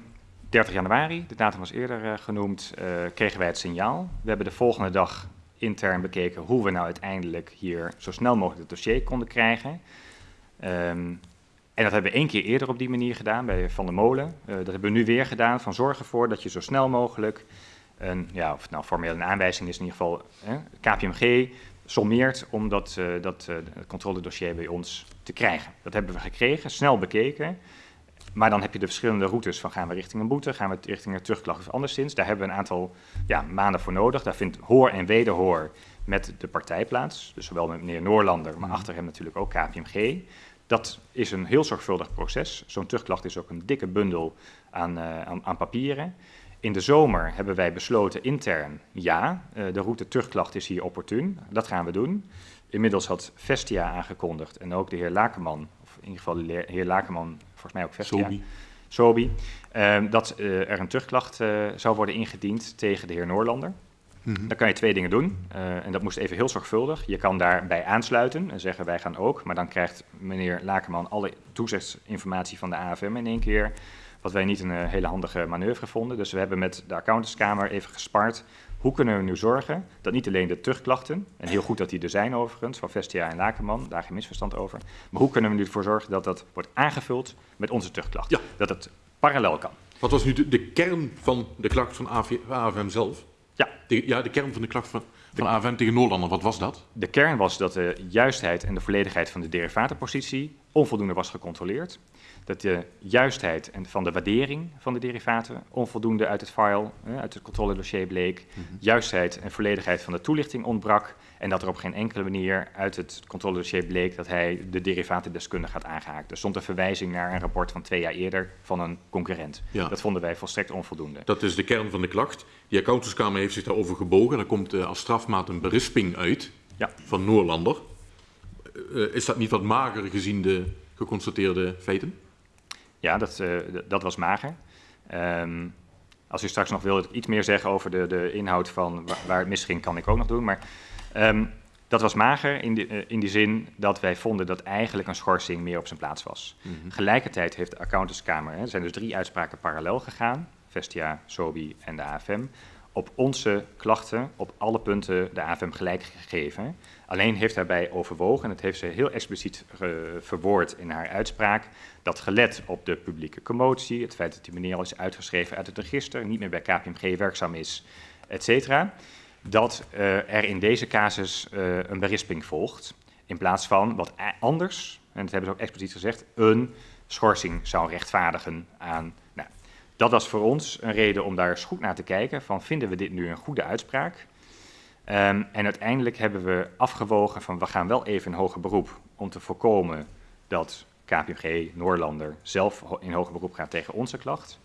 30 januari, de datum was eerder eh, genoemd, kregen wij het signaal. We hebben de volgende dag intern bekeken hoe we nou uiteindelijk hier zo snel mogelijk het dossier konden krijgen. Ehm, en dat hebben we één keer eerder op die manier gedaan bij Van der Molen. Dat hebben we nu weer gedaan, van zorg ervoor dat je zo snel mogelijk, een, ja, of nou formeel een aanwijzing is in ieder geval, hè, KPMG sommeert om dat, eh, dat eh, controledossier bij ons te krijgen. Dat hebben we gekregen, snel bekeken. Maar dan heb je de verschillende routes van gaan we richting een boete, gaan we richting een terugklacht of anderszins. Daar hebben we een aantal ja, maanden voor nodig. Daar vindt hoor en wederhoor met de partij plaats. Dus zowel met meneer Noorlander, maar achter hem natuurlijk ook KPMG. Dat is een heel zorgvuldig proces. Zo'n terugklacht is ook een dikke bundel aan, uh, aan, aan, papieren. In de zomer hebben wij besloten intern, ja, uh, de route terugklacht is hier opportun. Dat gaan we doen. Inmiddels had Vestia aangekondigd en ook de heer Lakenman, of in ieder geval de heer Lakenman, volgens mij ook Vestia. Sobi. Sobi, uh, dat er een terugklacht zou worden ingediend tegen de heer Noorlander. Mhm. Dan kan je twee dingen doen. Uh, en dat moest even heel zorgvuldig. Je kan daarbij aansluiten en zeggen wij gaan ook. Maar dan krijgt meneer Lakerman alle toezichtsinformatie van de AFM in één keer. Wat wij niet een uh, hele handige manoeuvre vonden. Dus we hebben met de accountantskamer even gespart. Hoe kunnen we nu zorgen dat niet alleen de terugklachten, en heel goed dat die er zijn overigens, van Vestia en Lakerman, daar geen misverstand over. Maar hoe kunnen we nu ervoor zorgen dat dat wordt aangevuld met onze terugklacht? Ja. Dat het parallel kan. Wat was nu de, de kern van de klacht van AV, AFM zelf? Ja. De, ja, de kern van de klacht van, van AFM tegen Noorlander, wat was dat? De kern was dat de juistheid en de volledigheid van de derivatenpositie onvoldoende was gecontroleerd. Dat de juistheid en van de waardering van de derivaten onvoldoende uit het file, uit het controledossier bleek. Mhm. Juistheid en volledigheid van de toelichting ontbrak. En dat er op geen enkele manier uit het controledossier bleek dat hij de derivatendeskundige had aangehaakt. Er stond een verwijzing naar een rapport van twee jaar eerder van een concurrent. Ja. Dat vonden wij volstrekt onvoldoende. Dat is de kern van de klacht. Die accountantskamer heeft zich daarover gebogen. Er komt uh, als strafmaat een berisping uit Ja. van Noorlander. Uh, is dat niet wat mager gezien de geconstateerde feiten? Ja, dat, uh, dat was mager. Um, als u straks nog wil iets meer zeggen over de, de inhoud van waar, waar het misging, kan ik ook nog doen. Maar um, dat was mager in, die, uh, in die zin dat wij vonden dat eigenlijk een schorsing meer op zijn plaats was. Mm -hmm. Gelijkertijd heeft de accountantskamer, hè, er zijn dus drie uitspraken parallel gegaan, Vestia, Sobi en de AFM, op onze klachten op alle punten de AFM gelijk gegeven. Alleen heeft daarbij overwogen, en dat heeft ze heel expliciet uh, verwoord in haar uitspraak, dat gelet op de publieke commotie, het feit dat die meneer al is uitgeschreven uit het register, niet meer bij KPMG werkzaam is, et cetera, dat uh, er in deze casus uh, een berisping volgt, in plaats van wat anders, en dat hebben ze ook expliciet gezegd, een schorsing zou rechtvaardigen aan... Nou, dat was voor ons een reden om daar eens goed naar te kijken, van vinden we dit nu een goede uitspraak? Um, en uiteindelijk hebben we afgewogen van we gaan wel even in hoger beroep om te voorkomen dat KPMG, Noorlander, zelf in hoger beroep gaat tegen onze klacht.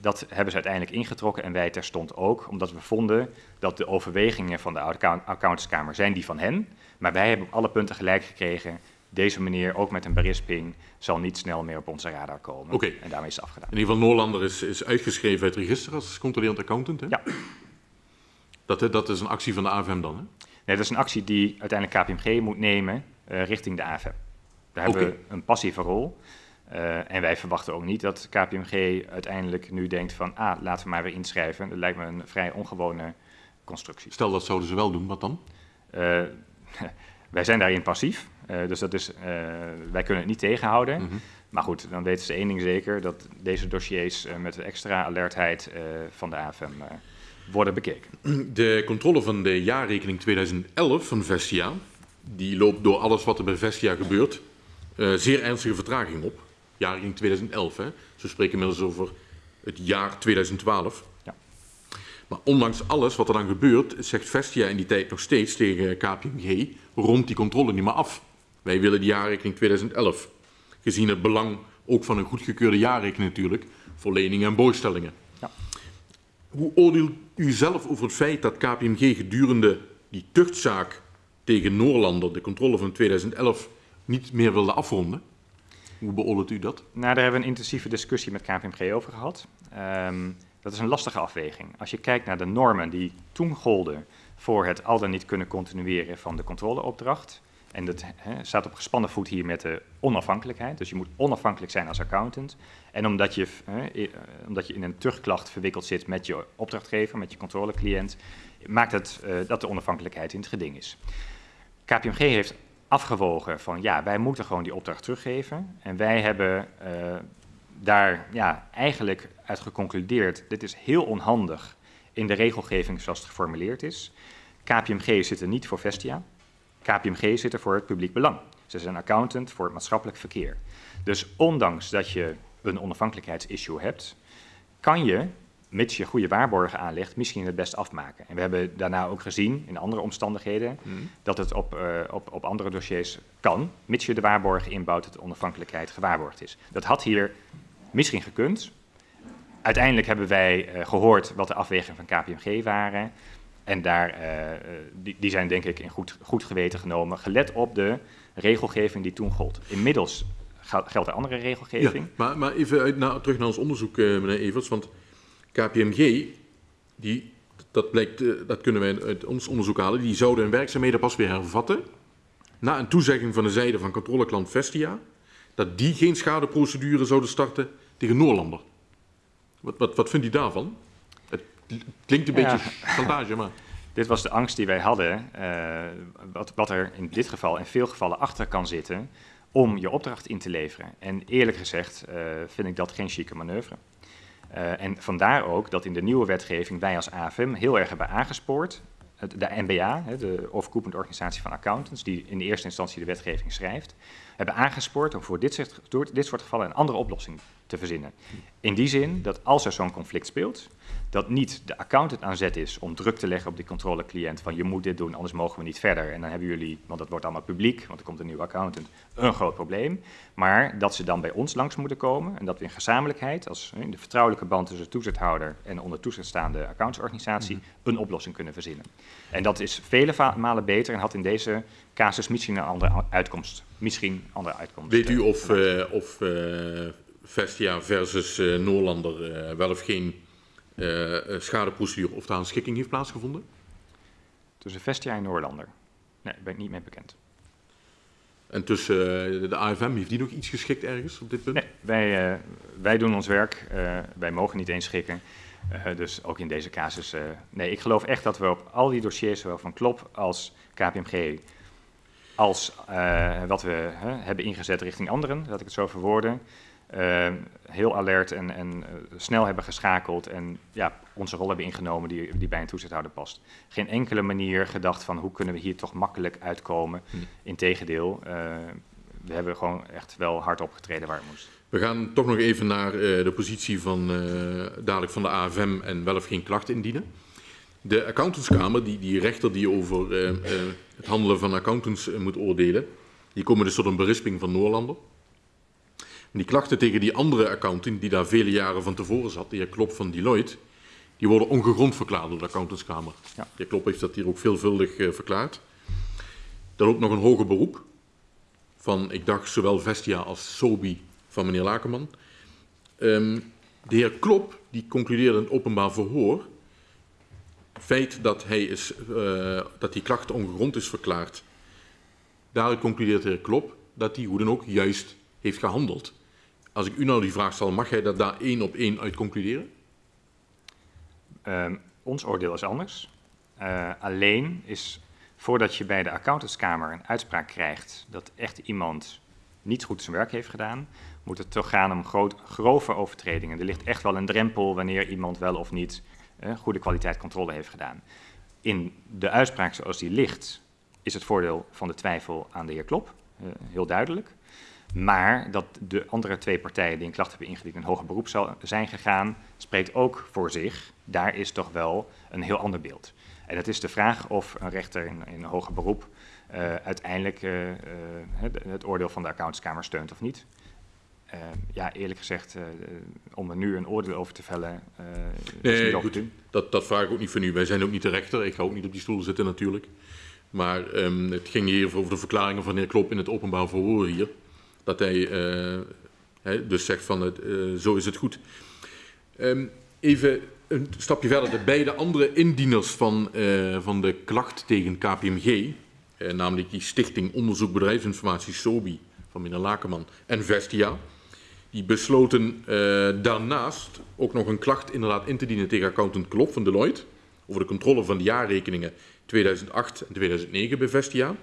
Dat hebben ze uiteindelijk ingetrokken en wij terstond ook, omdat we vonden dat de overwegingen van de account accountantskamer zijn die van hen. Maar wij hebben op alle punten gelijk gekregen. Deze meneer, ook met een berisping, zal niet snel meer op onze radar komen. Okay. En daarmee is het afgedaan. In ieder geval, Noorlander is, is uitgeschreven uit het register als controlerend accountant. Hè? Ja. Dat, dat is een actie van de AFM dan, hè? Nee, dat is een actie die uiteindelijk KPMG moet nemen uh, richting de AFM. Daar hebben we een passieve rol. Uh, en wij verwachten ook niet dat KPMG uiteindelijk nu denkt van... ah, laten we maar weer inschrijven. Dat lijkt me een vrij ongewone constructie. Stel dat zouden ze wel doen, wat dan? Uh, <laughs> wij zijn daarin passief. Uh, dus dat is, wij kunnen het niet tegenhouden. Mhm. Maar goed, dan weten ze één ding zeker: dat deze dossiers met extra alertheid van de AFM worden bekeken. De controle van de jaarrekening 2011 van Vestia, die loopt door alles wat er bij Vestia gebeurt, zeer ernstige vertraging op. Jaarrekening 2011, hè. Ze spreken inmiddels over het jaar 2012. Ja. Maar ondanks alles wat er dan gebeurt, zegt Vestia in die tijd nog steeds tegen KPMG, rond die controle niet meer af. Wij willen die jaarrekening 2011. Gezien het belang ook van een goedgekeurde jaarrekening natuurlijk, voor leningen en borgstellingen. Ja. Hoe oordeelt u zelf over het feit dat KPMG gedurende die tuchtzaak tegen Noorlander, de controle van 2011, niet meer wilde afronden? Hoe beoordeelt u dat? Nou, daar hebben we een intensieve discussie met KPMG over gehad. Um, dat is een lastige afweging. Als je kijkt naar de normen die toen golden voor het al dan niet kunnen continueren van de controleopdracht. En dat staat op gespannen voet hier met de onafhankelijkheid. Dus je moet onafhankelijk zijn als accountant. En omdat je, he, omdat je in een terugklacht verwikkeld zit met je opdrachtgever, met je controlecliënt, maakt het uh, dat de onafhankelijkheid in het geding is. KPMG heeft afgewogen van ja, wij moeten gewoon die opdracht teruggeven. En wij hebben uh, daar ja, eigenlijk uit geconcludeerd, dit is heel onhandig in de regelgeving zoals het geformuleerd is. KPMG zit er niet voor Vestia. KPMG zit er voor het publiek belang. Ze zijn accountant voor het maatschappelijk verkeer. Dus ondanks dat je een onafhankelijkheidsissue hebt, kan je mits je goede waarborgen aanlegt, misschien het best afmaken. En we hebben daarna ook gezien, in andere omstandigheden, dat het op, uh, op, op andere dossiers kan, mits je de waarborgen inbouwt dat de onafhankelijkheid gewaarborgd is. Dat had hier misschien gekund. Uiteindelijk hebben wij uh, gehoord wat de afwegingen van KPMG waren. En daar, uh, die, die, zijn denk ik in goed, goed geweten genomen, gelet op de regelgeving die toen gold. Inmiddels geldt er andere regelgeving. Ja, maar, maar even uit, na, terug naar ons onderzoek, meneer Evers. Want KPMG, die, dat, blijkt, uh, dat kunnen wij uit ons onderzoek halen, die zouden hun werkzaamheden pas weer hervatten na een toezegging van de zijde van controleklant Vestia, dat die geen schadeprocedure zouden starten tegen Noorlander. Wat, wat, wat vindt u daarvan? Het klinkt een ja. beetje chantage, maar... <laughs> Dit was de angst die wij hadden, uh, wat, wat er in dit geval in veel gevallen achter kan zitten om je opdracht in te leveren. En eerlijk gezegd uh, vind ik dat geen chique manoeuvre. Uh, en vandaar ook dat in de nieuwe wetgeving wij als AFM heel erg hebben aangespoord, de NBA, de overkoepelende organisatie van accountants, die in de eerste instantie de wetgeving schrijft, hebben aangespoord om voor dit soort, door dit soort gevallen een andere oplossing te verzinnen. In die zin dat als er zo'n conflict speelt, dat niet de accountant aan zet is om druk te leggen op die controlecliënt van je moet dit doen, anders mogen we niet verder. En dan hebben jullie, want dat wordt allemaal publiek, want er komt een nieuwe accountant, een groot probleem. Maar dat ze dan bij ons langs moeten komen en dat we in gezamenlijkheid, als in de vertrouwelijke band tussen toezichthouder en onder toezicht staande accountantsorganisatie, mm -hmm. een oplossing kunnen verzinnen. En dat is vele malen beter en had in deze casus misschien een andere uitkomst. Misschien een andere uitkomst. Weet u of, uh, of uh, Vestia versus Noorlander wel of geen schadeprocedure of daar een schikking heeft plaatsgevonden? Tussen Vestia en Noorlander? Nee, daar ben ik niet mee bekend. En tussen de AFM, heeft die nog iets geschikt ergens op dit punt? Nee, wij, uh, wij doen ons werk. wij mogen niet eens schikken. dus ook in deze casus. nee, ik geloof echt dat we op al die dossiers, zowel van Klop als KPMG, als wat we hebben ingezet richting anderen, dat ik het zo verwoorden, uh, heel alert en, en uh, snel hebben geschakeld en ja, onze rol hebben ingenomen die, die bij een toezichthouder past. Geen enkele manier gedacht van hoe kunnen we hier toch makkelijk uitkomen. Hm. Integendeel, we hebben gewoon echt wel hard opgetreden waar het moest. We gaan toch nog even naar de positie van, dadelijk van de AFM en wel of geen klacht indienen. De accountantskamer, die, die rechter die over het handelen van accountants moet oordelen, die komen dus tot een berisping van Noorlander. Die klachten tegen die andere accountant, die daar vele jaren van tevoren zat, de heer Klop van Deloitte, die worden ongegrond verklaard door de accountantskamer. Ja. De heer Klop heeft dat hier ook veelvuldig uh, verklaard. Er loopt nog een hoger beroep van, ik dacht, zowel Vestia als Sobi van meneer Lakerman. Um, de heer Klop, die concludeerde in het openbaar verhoor, feit dat, hij is, uh, dat die klacht ongegrond is verklaard. Daaruit concludeert de heer Klop dat hij hoe dan ook juist heeft gehandeld. Als ik u nou die vraag stel, mag jij dat daar één op één uit concluderen? Uh, ons oordeel is anders. Uh, alleen is voordat je bij de accountantskamer een uitspraak krijgt dat echt iemand niet goed zijn werk heeft gedaan, moet het toch gaan om groot, grove overtredingen. Er ligt echt wel een drempel wanneer iemand wel of niet goede kwaliteit controle heeft gedaan. In de uitspraak zoals die ligt, is het voordeel van de twijfel aan de heer Klop, uh, heel duidelijk. Maar dat de andere twee partijen die een klacht hebben ingediend in hoger beroep zijn gegaan, spreekt ook voor zich. Daar is toch wel een heel ander beeld. En het is de vraag of een rechter in, een hoger beroep uh, uiteindelijk uh, het, het, oordeel van de accountskamer steunt of niet. Ja, eerlijk gezegd, om er nu een oordeel over te vellen. nee, goed, dat, dat vraag ik ook niet van u. Wij zijn ook niet de rechter. Ik ga ook niet op die stoel zitten natuurlijk. Maar um, het ging hier over de verklaringen van de heer Klop in het openbaar verhoor hier dat hij hè, dus zegt van het, zo is het goed. Um, even een stapje verder. De beide andere indieners van, van de klacht tegen KPMG, namelijk die Stichting Onderzoek Bedrijfsinformatie SOBI van meneer Lakerman en Vestia, die besloten daarnaast ook nog een klacht inderdaad in te dienen tegen accountant Klop van Deloitte over de controle van de jaarrekeningen 2008 en 2009 bij Vestia.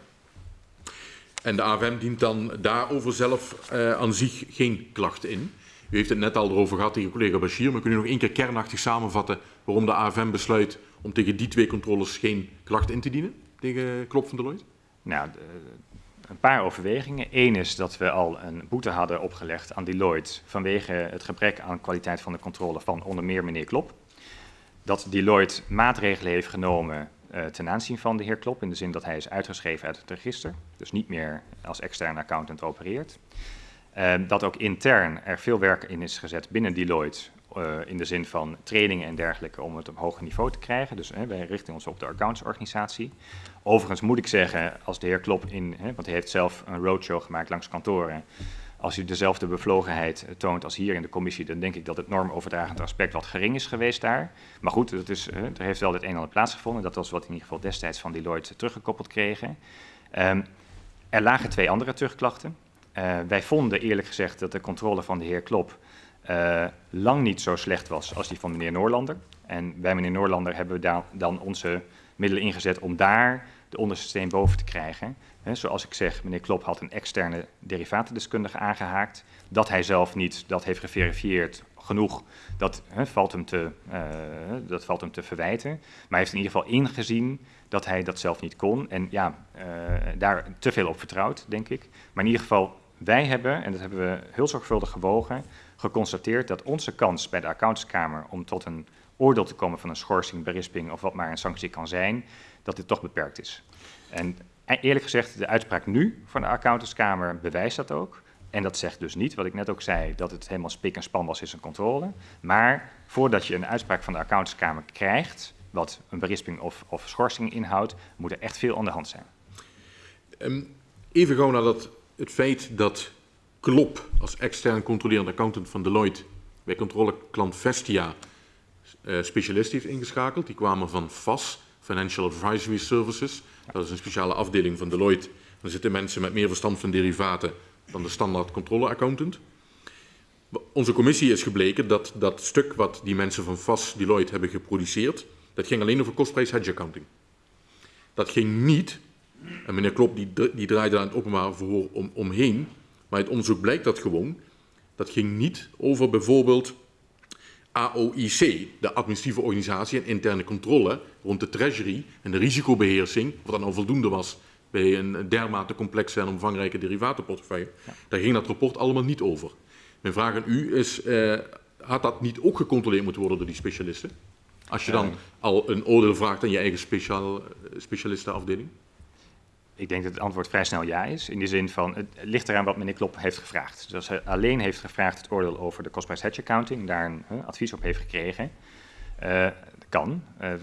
En de AFM dient dan daarover zelf uh, aan zich geen klacht in. U heeft het net al erover gehad tegen collega Bashir, maar kun u nog één keer kernachtig samenvatten waarom de AFM besluit om tegen die twee controles geen klacht in te dienen tegen Klop van Deloitte? Nou, een paar overwegingen. Eén is dat we al een boete hadden opgelegd aan Deloitte vanwege het gebrek aan kwaliteit van de controle van onder meer meneer Klop. dat Deloitte maatregelen heeft genomen uh, ten aanzien van de heer Klop, in de zin dat hij is uitgeschreven uit het register, dus niet meer als externe accountant opereert. Uh, dat ook intern er veel werk in is gezet binnen Deloitte, uh, in de zin van trainingen en dergelijke, om het op hoger niveau te krijgen. Dus wij richten ons op de accountantsorganisatie. Overigens moet ik zeggen, als de heer Klop in, want hij heeft zelf een roadshow gemaakt langs kantoren, als u dezelfde bevlogenheid eh, toont als hier in de commissie, dan denk ik dat het normoverdragend aspect wat gering is geweest daar. Maar goed, dat is, er heeft wel het een en ander plaatsgevonden. Dat was wat in ieder geval destijds van Deloitte teruggekoppeld kregen. Um, er lagen twee andere terugklachten. Uh, wij vonden eerlijk gezegd dat de controle van de heer Klop uh, lang niet zo slecht was als die van meneer Noorlander. En bij meneer Noorlander hebben we dan, onze middelen ingezet om daar de onderste boven te krijgen. Zoals ik zeg, meneer Klop had een externe derivatendeskundige aangehaakt. Dat hij zelf niet dat heeft geverifieerd genoeg, dat, valt, hem te, uh, dat valt hem te verwijten. Maar hij heeft in ieder geval ingezien dat hij dat zelf niet kon. En ja, uh, daar te veel op vertrouwd, denk ik. Maar in ieder geval, wij hebben, en dat hebben we heel zorgvuldig gewogen, geconstateerd dat onze kans bij de accountantskamer om tot een oordeel te komen van een schorsing, berisping of wat maar een sanctie kan zijn, dat dit toch beperkt is. En eerlijk gezegd, de uitspraak nu van de accountantskamer bewijst dat ook. En dat zegt dus niet, wat ik net ook zei, dat het helemaal spik en span was, is een controle. Maar voordat je een uitspraak van de accountantskamer krijgt, wat een berisping of, of schorsing inhoudt, moet er echt veel aan de hand zijn. Um, even gewoon naar dat, het feit dat Klop als extern controlerende accountant van Deloitte bij controleklant Vestia uh, specialist heeft ingeschakeld. Die kwamen van FAS, Financial Advisory Services. Dat is een speciale afdeling van Deloitte. Daar zitten mensen met meer verstand van derivaten dan de standaard controleaccountant. Onze commissie is gebleken dat dat stuk wat die mensen van FAS Deloitte hebben geproduceerd, dat ging alleen over kostprijs hedge accounting. Dat ging niet, en meneer Klop die, die draaide daar het openbaar verhoor om, omheen, maar het onderzoek blijkt dat gewoon, dat ging niet over bijvoorbeeld AOIC, de administratieve organisatie en interne controle rond de treasury en de risicobeheersing, wat dan al voldoende was bij een dermate complexe en omvangrijke derivatenportefeuille. Ja. Daar ging dat rapport allemaal niet over. Mijn vraag aan u is, uh, had dat niet ook gecontroleerd moeten worden door die specialisten? Als je dan uh, al een oordeel vraagt aan je eigen speciaal, eh, specialistenafdeling? Ik denk dat het antwoord vrij snel ja is. In de zin van, het ligt eraan wat meneer Klop heeft gevraagd. Dus als hij alleen heeft gevraagd het oordeel over de cost-price hedge accounting, daar een advies op heeft gekregen, uh, kan. Uh,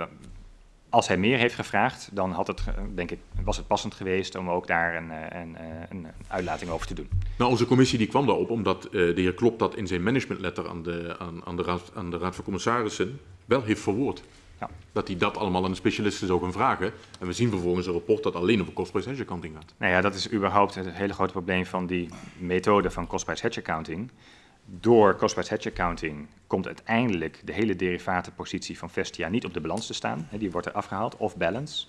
als hij meer heeft gevraagd, dan had het, denk ik, was het passend geweest om ook daar een, een, een uitlating over te doen. Nou, onze commissie die kwam daarop omdat de heer Klop dat in zijn managementletter aan de, aan, aan, de raad, aan de Raad van Commissarissen wel heeft verwoord. Ja. Dat hij dat allemaal aan de specialisten zou gaan vragen. En we zien vervolgens een rapport dat alleen over cost price hedge accounting gaat. Nou ja, dat is überhaupt het hele grote probleem van die methode van cost price hedge accounting. Door cost price hedge accounting komt uiteindelijk de hele derivatenpositie van Vestia niet op de balans te staan. Die wordt er afgehaald, off balance.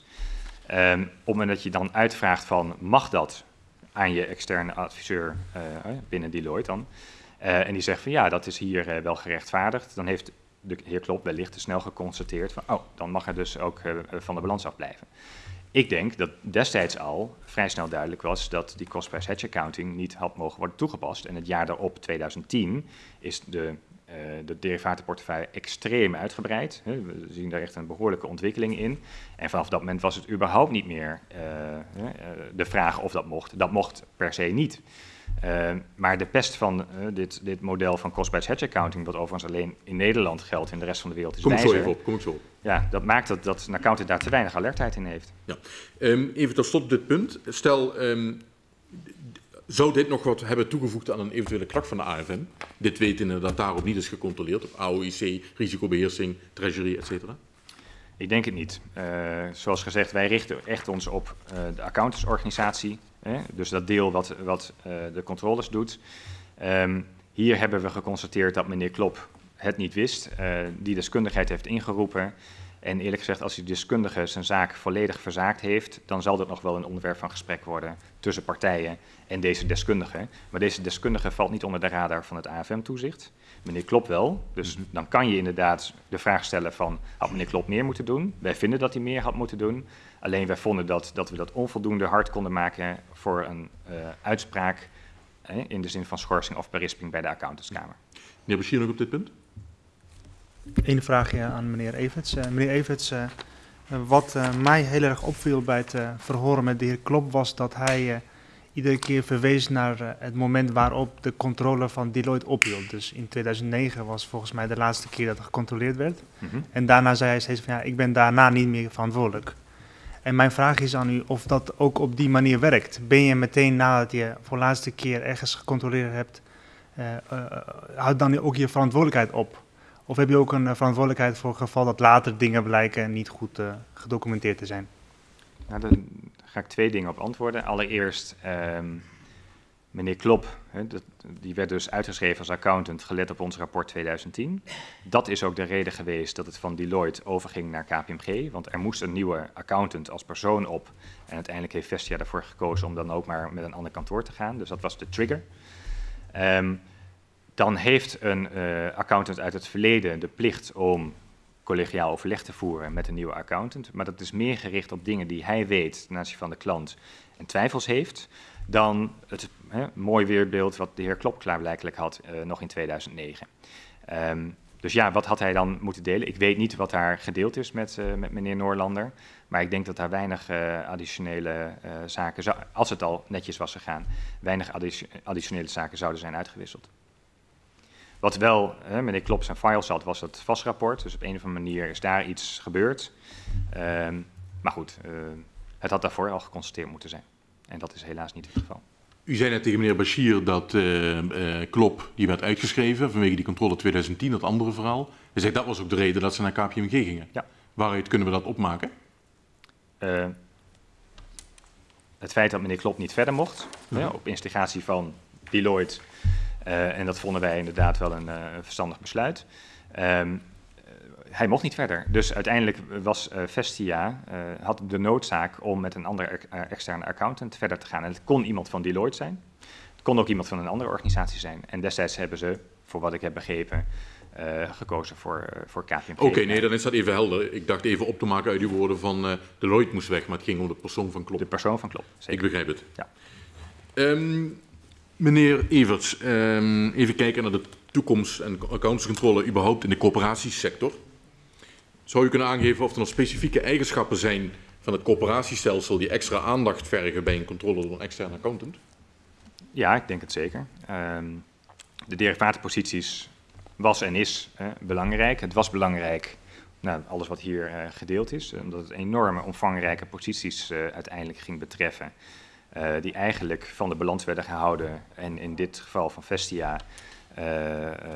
Um, op het moment dat je dan uitvraagt van mag dat aan je externe adviseur uh, binnen Deloitte dan. Uh, en die zegt van ja, dat is hier uh, wel gerechtvaardigd. Dan heeft de heer Klop wellicht te snel geconstateerd van, oh, dan mag hij dus ook uh, van de balans afblijven. Ik denk dat destijds al vrij snel duidelijk was dat die cost price hedge accounting niet had mogen worden toegepast. En het jaar daarop, 2010, is de, uh, de derivatenportefeuille extreem uitgebreid. We zien daar echt een behoorlijke ontwikkeling in. En vanaf dat moment was het überhaupt niet meer uh, de vraag of dat mocht. Dat mocht per se niet. Uh, maar de pest van uh, dit, dit, model van cost-price hedge accounting, wat overigens alleen in Nederland geldt, in de rest van de wereld is kom wijzer. Kom ik zo even op, kom ik zo op. Ja, dat maakt dat, dat een accountant daar te weinig alertheid in heeft. Ja. Um, even tot slot dit punt. Stel, um, zou dit nog wat hebben toegevoegd aan een eventuele klacht van de AFM? Dit weten dat daarop niet is gecontroleerd, op AOIC, risicobeheersing, treasury, et cetera? Ik denk het niet. Uh, zoals gezegd, wij richten echt ons op de accountantsorganisatie Hè? Dus dat deel wat, wat uh, de controles doet. Um, hier hebben we geconstateerd dat meneer Klop het niet wist, uh, die deskundigheid heeft ingeroepen. En eerlijk gezegd, als die deskundige zijn zaak volledig verzaakt heeft, dan zal dat nog wel een onderwerp van gesprek worden tussen partijen en deze deskundige. Maar deze deskundige valt niet onder de radar van het AFM-toezicht. Meneer Klop wel. Dus -hmm. dan kan je inderdaad de vraag stellen van, had meneer Klop meer moeten doen? Wij vinden dat hij meer had moeten doen. Alleen wij vonden dat, dat we dat onvoldoende hard konden maken voor een uh, uitspraak in de zin van schorsing of berisping bij de accountantskamer. Meneer Bashir nog op dit punt? Eén vraagje aan meneer Everts. Uh, meneer Everts, uh, wat uh, mij heel erg opviel bij het verhoren met de heer Klop was dat hij iedere keer verwees naar het moment waarop de controle van Deloitte ophield. Dus in 2009 was volgens mij de laatste keer dat er gecontroleerd werd. Mm -hmm. En daarna zei hij steeds van ja, ik ben daarna niet meer verantwoordelijk. En mijn vraag is aan u of dat ook op die manier werkt. Ben je meteen nadat je voor de laatste keer ergens gecontroleerd hebt, houd dan ook je verantwoordelijkheid op? Of heb je ook een verantwoordelijkheid voor het geval dat later dingen blijken niet goed uh, gedocumenteerd te zijn? Nou, daar ga ik twee dingen op antwoorden. Allereerst, um, meneer Klop, die werd dus uitgeschreven als accountant, gelet op ons rapport 2010. Dat is ook de reden geweest dat het van Deloitte overging naar KPMG, want er moest een nieuwe accountant als persoon op. En uiteindelijk heeft Vestia ervoor gekozen om dan ook maar met een ander kantoor te gaan. Dus dat was de trigger. Um, dan heeft een uh, accountant uit het verleden de plicht om collegiaal overleg te voeren met een nieuwe accountant. Maar dat is meer gericht op dingen die hij weet ten aanzien van de klant en twijfels heeft, dan het hè, mooi weerbeeld wat de heer Klop klaarblijkelijk had uh, nog in 2009. Um, dus ja, wat had hij dan moeten delen? Ik weet niet wat daar gedeeld is met, uh, met meneer Noorlander. Maar ik denk dat daar weinig uh, additionele zaken, als het al netjes was gegaan, weinig additionele zaken zouden zijn uitgewisseld. Wat wel, hè, meneer Klop zijn file zat, was het vastrapport. Dus op een of andere manier is daar iets gebeurd. Um, maar goed, het had daarvoor al geconstateerd moeten zijn. En dat is helaas niet het geval. U zei net tegen meneer Bashir dat uh, uh, Klop, die werd uitgeschreven vanwege die controle 2010, dat andere verhaal. Hij zegt dat was ook de reden dat ze naar KPMG gingen. Ja. Waaruit kunnen we dat opmaken? Uh, het feit dat meneer Klop niet verder mocht, ja. op instigatie van Deloitte en dat vonden wij inderdaad wel een verstandig besluit. Um, hij mocht niet verder. Dus uiteindelijk was uh, Vestia, had de noodzaak om met een andere externe accountant verder te gaan. En het kon iemand van Deloitte zijn. Het kon ook iemand van een andere organisatie zijn. En destijds hebben ze, voor wat ik heb begrepen, uh, gekozen voor, uh, voor KPMG. Oké, okay, nee, dan is dat even helder. Ik dacht even op te maken uit uw woorden van uh, Deloitte moest weg, maar het ging om de persoon van Klop. De persoon van Klop, zeker. Ik begrijp het. Ja. Um, Meneer Everts, um, even kijken naar de toekomst en accountscontrole überhaupt in de coöperatiesector. Zou u kunnen aangeven of er nog specifieke eigenschappen zijn van het coöperatiestelsel die extra aandacht vergen bij een controle door een externe accountant? Ja, ik denk het zeker. Um, de derivatenposities was en is belangrijk. Het was belangrijk, nou, alles wat hier uh, gedeeld is, omdat het enorme omvangrijke posities uh, uiteindelijk ging betreffen. Uh, die eigenlijk van de balans werden gehouden en in dit geval van Vestia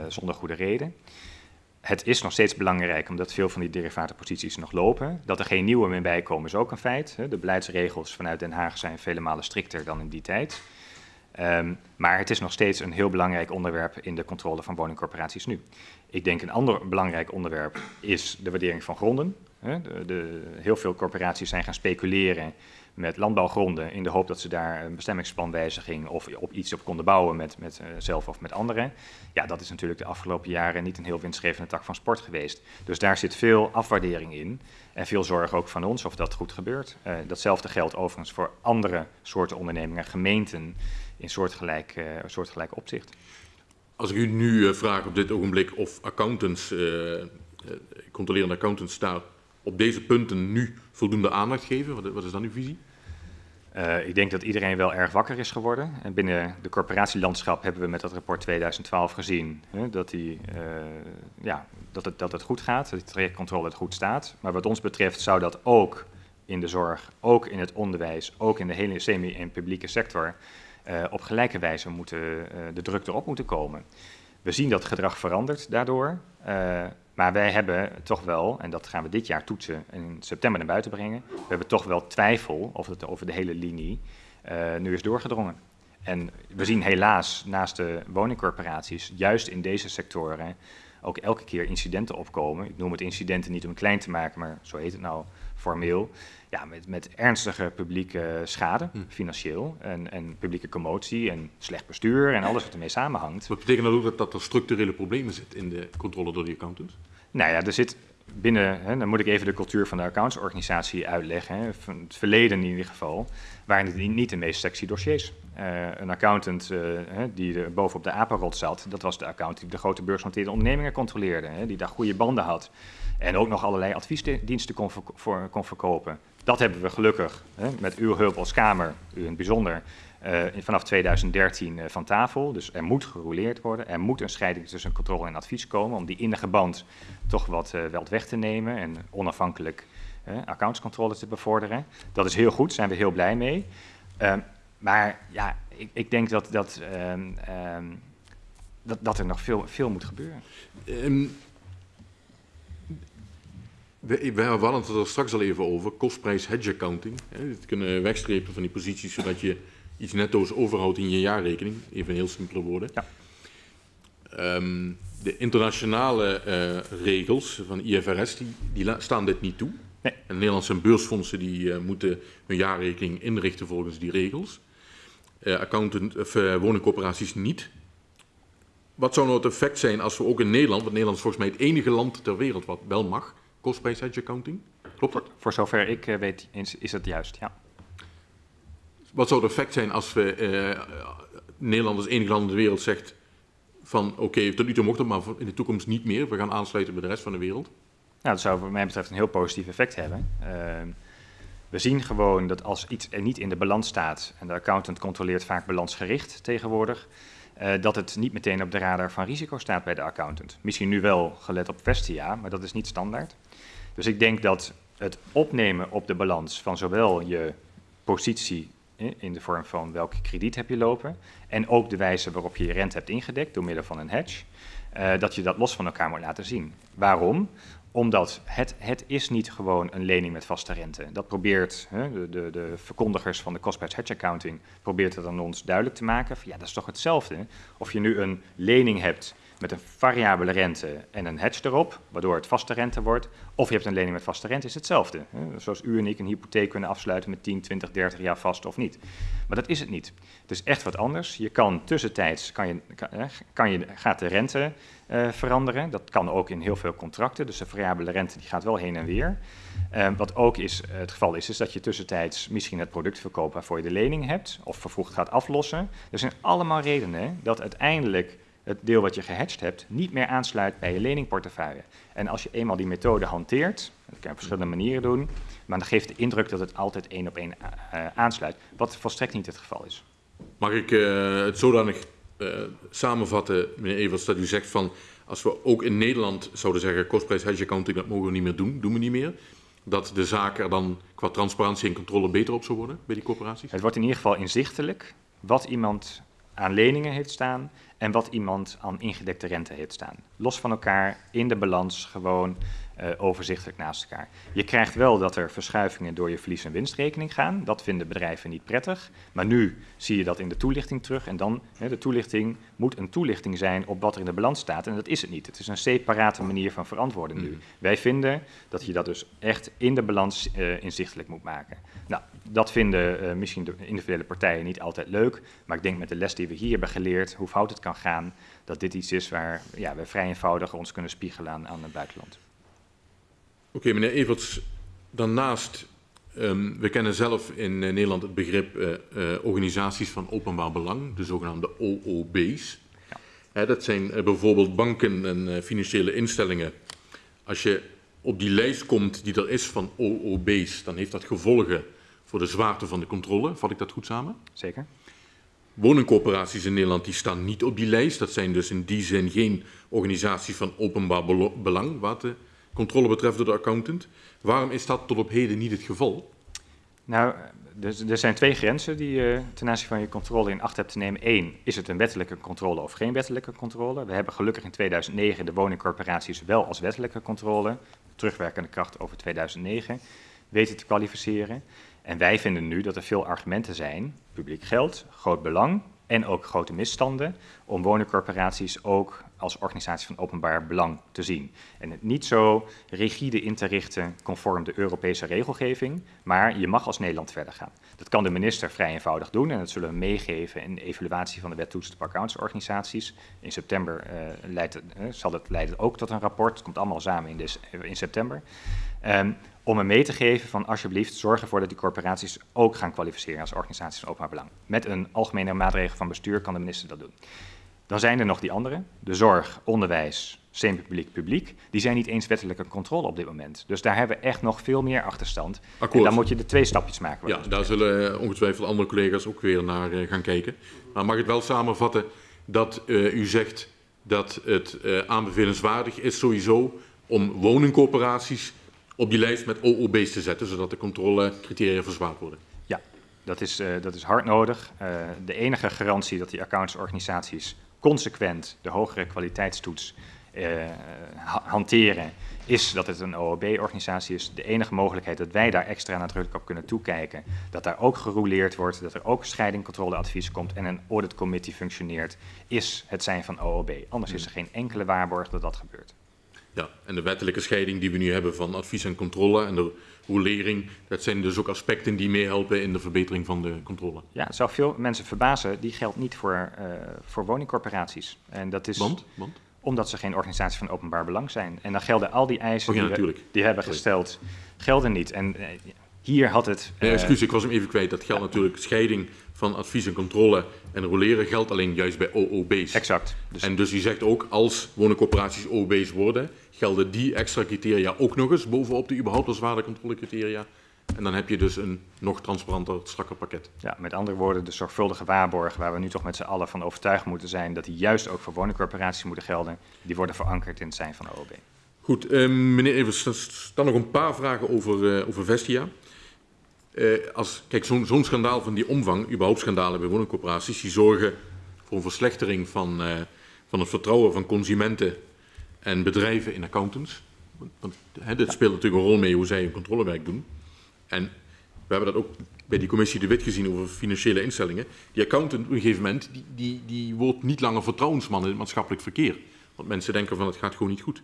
zonder goede reden. Het is nog steeds belangrijk omdat veel van die derivatenposities nog lopen. Dat er geen nieuwe meer bij komen is ook een feit. De beleidsregels vanuit Den Haag zijn vele malen strikter dan in die tijd. Um, maar het is nog steeds een heel belangrijk onderwerp in de controle van woningcorporaties nu. Ik denk een ander belangrijk onderwerp is de waardering van gronden. De, de, heel veel corporaties zijn gaan speculeren met landbouwgronden in de hoop dat ze daar een bestemmingsplanwijziging of op iets op konden bouwen met, met uh, zelf of met anderen. Ja, dat is natuurlijk de afgelopen jaren niet een heel winstgevende tak van sport geweest. Dus daar zit veel afwaardering in en veel zorg ook van ons of dat goed gebeurt. Uh, datzelfde geldt overigens voor andere soorten ondernemingen, gemeenten in soortgelijk, uh, soortgelijk opzicht. Als ik u nu vraag op dit ogenblik of accountants, controlerende accountants daar op deze punten nu voldoende aandacht geven? Wat, wat is dan uw visie? Uh, ik denk dat iedereen wel erg wakker is geworden. En binnen de corporatielandschap hebben we met dat rapport 2012 gezien hè, dat, die, uh, ja, dat, het, dat het goed gaat, dat de trajectcontrole het goed staat. Maar wat ons betreft zou dat ook in de zorg, ook in het onderwijs, ook in de hele semi- en publieke sector uh, op gelijke wijze moeten, de druk erop moeten komen. We zien dat gedrag verandert daardoor. Maar wij hebben toch wel, en dat gaan we dit jaar toetsen en in september naar buiten brengen, we hebben toch wel twijfel of het over de hele linie uh, nu is doorgedrongen. En we zien helaas naast de woningcorporaties, juist in deze sectoren, ook elke keer incidenten opkomen. Ik noem het incidenten niet om klein te maken, maar zo heet het nou formeel. Ja, met, met ernstige publieke schade, hm. financieel, en, en publieke commotie en slecht bestuur en alles wat ermee samenhangt. Wat betekent dat ook dat, dat er structurele problemen zitten in de controle door die accountants? Nou ja, er zit binnen, hè, dan moet ik even de cultuur van de accountsorganisatie uitleggen. Hè, van het verleden in ieder geval, waren het niet de meest sexy dossiers. Uh, een accountant hè, die er bovenop de apenrot zat, dat was de accountant die de grote beursgenoteerde ondernemingen controleerde. Hè, die daar goede banden had. En ook nog allerlei adviesdiensten kon, kon verkopen. Dat hebben we gelukkig hè, met uw hulp als Kamer, u in het bijzonder, uh, vanaf 2013 uh, van tafel. Dus er moet gerouleerd worden. Er moet een scheiding tussen controle en advies komen om die innige band toch wat, wel weg te nemen en onafhankelijk accountscontrole te bevorderen. Dat is heel goed, daar zijn we heel blij mee. Ehm, maar ja, ik, ik, denk dat, dat, um, um, dat, dat, er nog veel, veel moet gebeuren. Um, we, we hadden het er straks al even over, kostprijs hedge accounting. Hè, het kunnen wegstrepen van die posities, zodat je iets netto's overhoudt in je jaarrekening. Even in heel simpele woorden. Ja. Um, de internationale uh, regels van IFRS die, die staan dit niet toe. Nee. En Nederlandse beursfondsen die, uh, moeten hun jaarrekening inrichten volgens die regels. Uh, accountant, of, woningcorporaties niet. Wat zou nou het effect zijn als we ook in Nederland, want Nederland is volgens mij het enige land ter wereld wat wel mag, kostprijs hedge accounting. Klopt dat? Voor zover ik weet is, is dat juist, ja. Wat zou het effect zijn als we uh, Nederland als enige land in de wereld zegt van oké, okay, tot nu toe mocht het, maar in de toekomst niet meer. We gaan aansluiten bij de rest van de wereld. Nou, dat zou voor mij betreft een heel positief effect hebben. Uh, we zien gewoon dat als iets er niet in de balans staat, en de accountant controleert vaak balansgericht tegenwoordig, uh, dat het niet meteen op de radar van risico staat bij de accountant. Misschien nu wel gelet op Vestia, maar dat is niet standaard. Dus ik denk dat het opnemen op de balans van zowel je positie in de vorm van welke krediet heb je lopen en ook de wijze waarop je je rente hebt ingedekt door middel van een hedge, uh, dat je dat los van elkaar moet laten zien. Waarom? Omdat het, het is niet gewoon een lening met vaste rente. Dat probeert hè, de, de, de, verkondigers van de cost-price hedge accounting probeert het aan ons duidelijk te maken. Ja, dat is toch hetzelfde. Of je nu een lening hebt met een variabele rente en een hedge erop, waardoor het vaste rente wordt. Of je hebt een lening met vaste rente, is hetzelfde. Zoals u en ik een hypotheek kunnen afsluiten met 10, 20, 30 jaar vast of niet. Maar dat is het niet. Het is echt wat anders. Je kan tussentijds, kan je, kan je, gaat de rente uh, veranderen. Dat kan ook in heel veel contracten. Dus de variabele rente die gaat wel heen en weer. Uh, wat ook is, het geval is, is dat je tussentijds misschien het product verkoopt waarvoor je de lening hebt. Of vervroegd gaat aflossen. Er zijn allemaal redenen dat uiteindelijk het deel wat je gehedged hebt niet meer aansluit bij je leningportefeuille. En als je eenmaal die methode hanteert, dat kan je op verschillende manieren doen, maar dan geeft de indruk dat het altijd één op één aansluit, wat volstrekt niet het geval is. Mag ik uh, het zodanig samenvatten, meneer Evers, dat u zegt van als we ook in Nederland zouden zeggen kostprijs hedge accounting, dat mogen we niet meer doen, doen we niet meer, dat de zaak er dan qua transparantie en controle beter op zou worden bij die corporaties? Het wordt in ieder geval inzichtelijk wat iemand aan leningen heeft staan en wat iemand aan ingedekte rente heeft staan. Los van elkaar, in de balans, gewoon uh, overzichtelijk naast elkaar. Je krijgt wel dat er verschuivingen door je verlies- en winstrekening gaan. Dat vinden bedrijven niet prettig. Maar nu zie je dat in de toelichting terug. En dan, hè, de toelichting moet een toelichting zijn op wat er in de balans staat. En dat is het niet. Het is een separate manier van verantwoorden nu. Mm. Wij vinden dat je dat dus echt in de balans uh, inzichtelijk moet maken. Nou, dat vinden uh, misschien de individuele partijen niet altijd leuk. Maar ik denk met de les die we hier hebben geleerd, hoe fout het kan gaan, dat dit iets is waar ja, we vrij eenvoudig ons kunnen spiegelen aan, aan het buitenland. Oké, okay, meneer Everts, daarnaast, um, we kennen zelf in uh, Nederland het begrip uh, uh, organisaties van openbaar belang, de zogenaamde OOB's. Ja. Hè, dat zijn bijvoorbeeld banken en financiële instellingen. Als je op die lijst komt die er is van OOB's, dan heeft dat gevolgen voor de zwaarte van de controle. Vat ik dat goed samen? Zeker. Woningcorporaties in Nederland die staan niet op die lijst. Dat zijn dus in die zin geen organisaties van openbaar belang, wat de controle betreft door de accountant. Waarom is dat tot op heden niet het geval? Nou, er, er zijn twee grenzen die je ten aanzien van je controle in acht hebt te nemen. Eén, is het een wettelijke controle of geen wettelijke controle? We hebben gelukkig in 2009 de woningcorporaties wel als wettelijke controle, terugwerkende kracht over 2009, weten te kwalificeren. En wij vinden nu dat er veel argumenten zijn, publiek geld, groot belang, en ook grote misstanden om woningcorporaties ook als organisatie van openbaar belang te zien. En het niet zo rigide in te richten conform de Europese regelgeving, maar je mag als Nederland verder gaan. Dat kan de minister vrij eenvoudig doen en dat zullen we meegeven in de evaluatie van de wet op accountsorganisaties. In september het, uh, zal het leiden ook tot een rapport, het komt allemaal samen in, de, in september. Um, om hem mee te geven van alsjeblieft zorg ervoor dat die corporaties ook gaan kwalificeren als organisaties van openbaar belang. Met een algemene maatregel van bestuur kan de minister dat doen. Dan zijn er nog die andere, de zorg, onderwijs, semi-publiek, publiek. Die zijn niet eens wettelijke controle op dit moment. Dus daar hebben we echt nog veel meer achterstand. Akkoord. En dan moet je de twee stapjes maken. Ja, daar zullen ongetwijfeld andere collega's ook weer naar uh, gaan kijken. Maar mag ik het wel samenvatten dat uh, u zegt dat het uh, aanbevelenswaardig is sowieso om woningcorporaties op die lijst met OOB's te zetten, zodat de controlecriteria verzwaard worden? Ja, dat is, uh, dat is hard nodig. De enige garantie dat die accountsorganisaties consequent de hogere kwaliteitstoets uh, hanteren, is dat het een OOB-organisatie is. De enige mogelijkheid dat wij daar extra nadrukkelijk op kunnen toekijken, dat daar ook gerouleerd wordt, dat er ook scheidingcontroleadvies komt en een auditcommittee functioneert, is het zijn van OOB. Anders is er geen enkele waarborg dat dat gebeurt. Ja, en de wettelijke scheiding die we nu hebben van advies en controle en de rolering, dat zijn dus ook aspecten die meehelpen in de verbetering van de controle. Ja, het zou veel mensen verbazen, die geldt niet voor, uh, voor woningcorporaties. En dat is Want? Want? omdat ze geen organisatie van openbaar belang zijn. En dan gelden al die eisen oh, ja, die, we, die hebben gesteld, gelden niet. En uh, hier had het... Nee, excuus, ik was hem even kwijt. Dat geldt natuurlijk scheiding van advies en controle en roleren geldt alleen juist bij OOB's. Exact. Dus en dus u zegt ook, als woningcorporaties OOB's worden, gelden die extra criteria ook nog eens bovenop de überhaupt als waardecontrolecriteria. En dan heb je dus een nog transparanter, strakker pakket. Ja, met andere woorden, de zorgvuldige waarborgen waar we nu toch met z'n allen van overtuigd moeten zijn dat die juist ook voor woningcorporaties moeten gelden, die worden verankerd in het zijn van OOB. Goed, uh, meneer Evers, dan nog een paar vragen over, uh, over Vestia. Uh, als, kijk, zo'n zo schandaal van die omvang, überhaupt schandalen bij woningcorporaties, die zorgen voor een verslechtering van, uh, van het vertrouwen van consumenten en bedrijven in accountants. Want hè, dit speelt natuurlijk een rol mee hoe zij hun controlewerk doen. En we hebben dat ook bij die commissie De Wit gezien over financiële instellingen. Die accountant op een gegeven moment, die, die, die wordt niet langer vertrouwensman in het maatschappelijk verkeer. Want mensen denken van het gaat gewoon niet goed.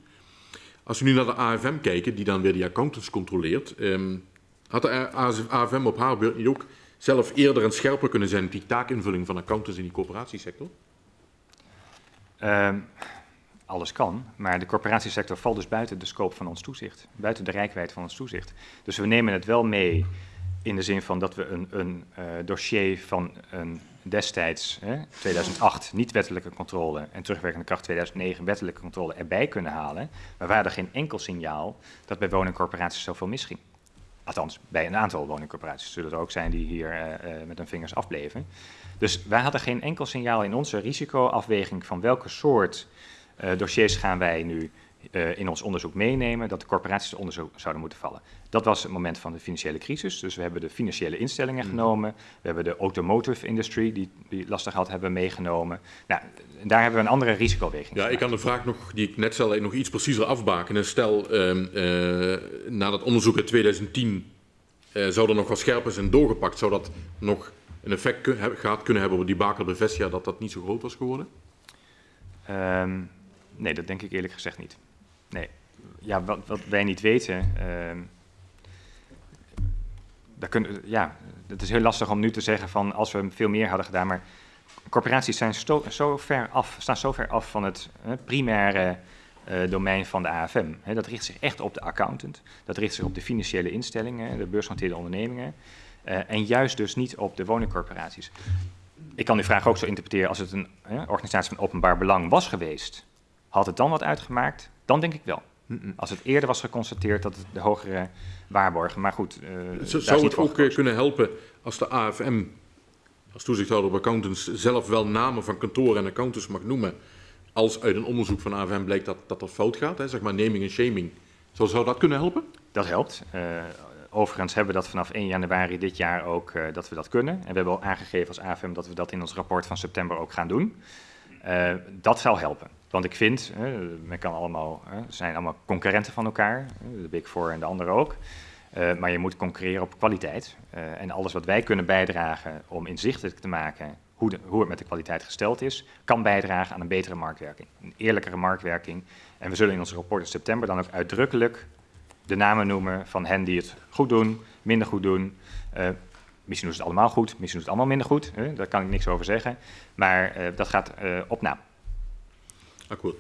Als we nu naar de AFM kijken, die dan weer die accountants controleert, um, had de AFM op haar beurt niet ook zelf eerder en scherper kunnen zijn die taakinvulling van accountants in die corporatiesector? Um, alles kan, maar de corporatiesector valt dus buiten de scope van ons toezicht, buiten de rijkwijd van ons toezicht. Dus we nemen het wel mee in de zin van dat we een, een uh, dossier van een destijds, hè, 2008, niet wettelijke controle en terugwerkende kracht 2009 wettelijke controle erbij kunnen halen, maar waar er geen enkel signaal dat bij woningcorporaties zoveel misging. Althans, bij een aantal woningcorporaties zullen er ook zijn die hier uh, uh, met hun vingers afbleven. Dus wij hadden geen enkel signaal in onze risicoafweging van welke soort uh, dossiers gaan wij nu in ons onderzoek meenemen dat de corporaties onder onderzoek zouden moeten vallen. Dat was het moment van de financiële crisis. Dus we hebben de financiële instellingen mm. genomen. We hebben de automotive industry, die, die lastig had, hebben meegenomen. Nou, daar hebben we een andere risicoweging. Ja, ik kan de vraag nog, die ik net stelde, nog iets preciezer afbakenen. Stel, uh, uh, na dat onderzoek in 2010 zou er nog wat scherper zijn doorgepakt. Zou dat nog een effect gehad kunnen hebben op die bakel bij Vestia dat dat niet zo groot was geworden? Um, nee, dat denk ik eerlijk gezegd niet. Nee. Ja, wat, wat wij niet weten. Uh, daar ja, het is heel lastig om nu te zeggen van als we veel meer hadden gedaan. Maar corporaties zijn af, staan zo ver af van het primaire uh, domein van de AFM. Dat richt zich echt op de accountant. Dat richt zich op de financiële instellingen, de beursgenoteerde ondernemingen. Uh, en juist dus niet op de woningcorporaties. Ik kan die vraag ook zo interpreteren als het een organisatie van openbaar belang was geweest had het dan wat uitgemaakt? Dan denk ik wel. Als het eerder was geconstateerd dat het de hogere waarborgen. Maar goed, uh, zou het ook gekozen. kunnen helpen als de AFM, als toezichthouder op accountants, zelf wel namen van kantoren en accountants mag noemen. Als uit een onderzoek van AFM blijkt dat dat er fout gaat, hè, zeg maar naming en shaming. Zou, zou dat kunnen helpen? Dat helpt. Uh, overigens hebben we dat vanaf 1 januari dit jaar ook uh, dat we dat kunnen. En we hebben al aangegeven als AFM dat we dat in ons rapport van september ook gaan doen. Uh, dat zal helpen. Want ik vind, uh, men kan allemaal, zijn allemaal concurrenten van elkaar, de Big Four en de anderen ook. Uh, maar je moet concurreren op kwaliteit. en alles wat wij kunnen bijdragen om inzichtelijk te maken hoe, hoe het met de kwaliteit gesteld is, kan bijdragen aan een betere marktwerking, een eerlijkere marktwerking. En we zullen in ons rapport in september dan ook uitdrukkelijk de namen noemen van hen die het goed doen, minder goed doen. Misschien doen ze het allemaal goed, misschien doen ze het allemaal minder goed. Hè? Daar kan ik niks over zeggen. Maar uh, dat gaat uh, op naam. Akkoord.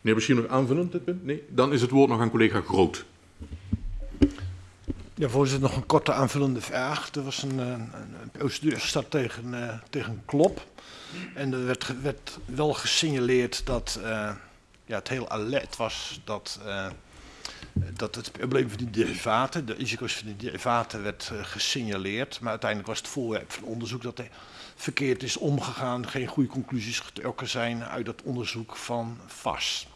Meneer Bashir, nog aanvullend dit punt? Nee? Dan is het woord nog aan collega Groot. Ja, voorzitter, nog een korte aanvullende vraag. Er was een, een, een procedure gestart tegen, uh, tegen Klop. En er werd, werd wel gesignaleerd dat uh, ja, het heel alert was dat, uh, dat het probleem van die derivaten, de risico's van die derivaten, werd gesignaleerd. Maar uiteindelijk was het voorwerp van onderzoek dat er verkeerd is omgegaan, geen goede conclusies getrokken zijn uit dat onderzoek van VAS.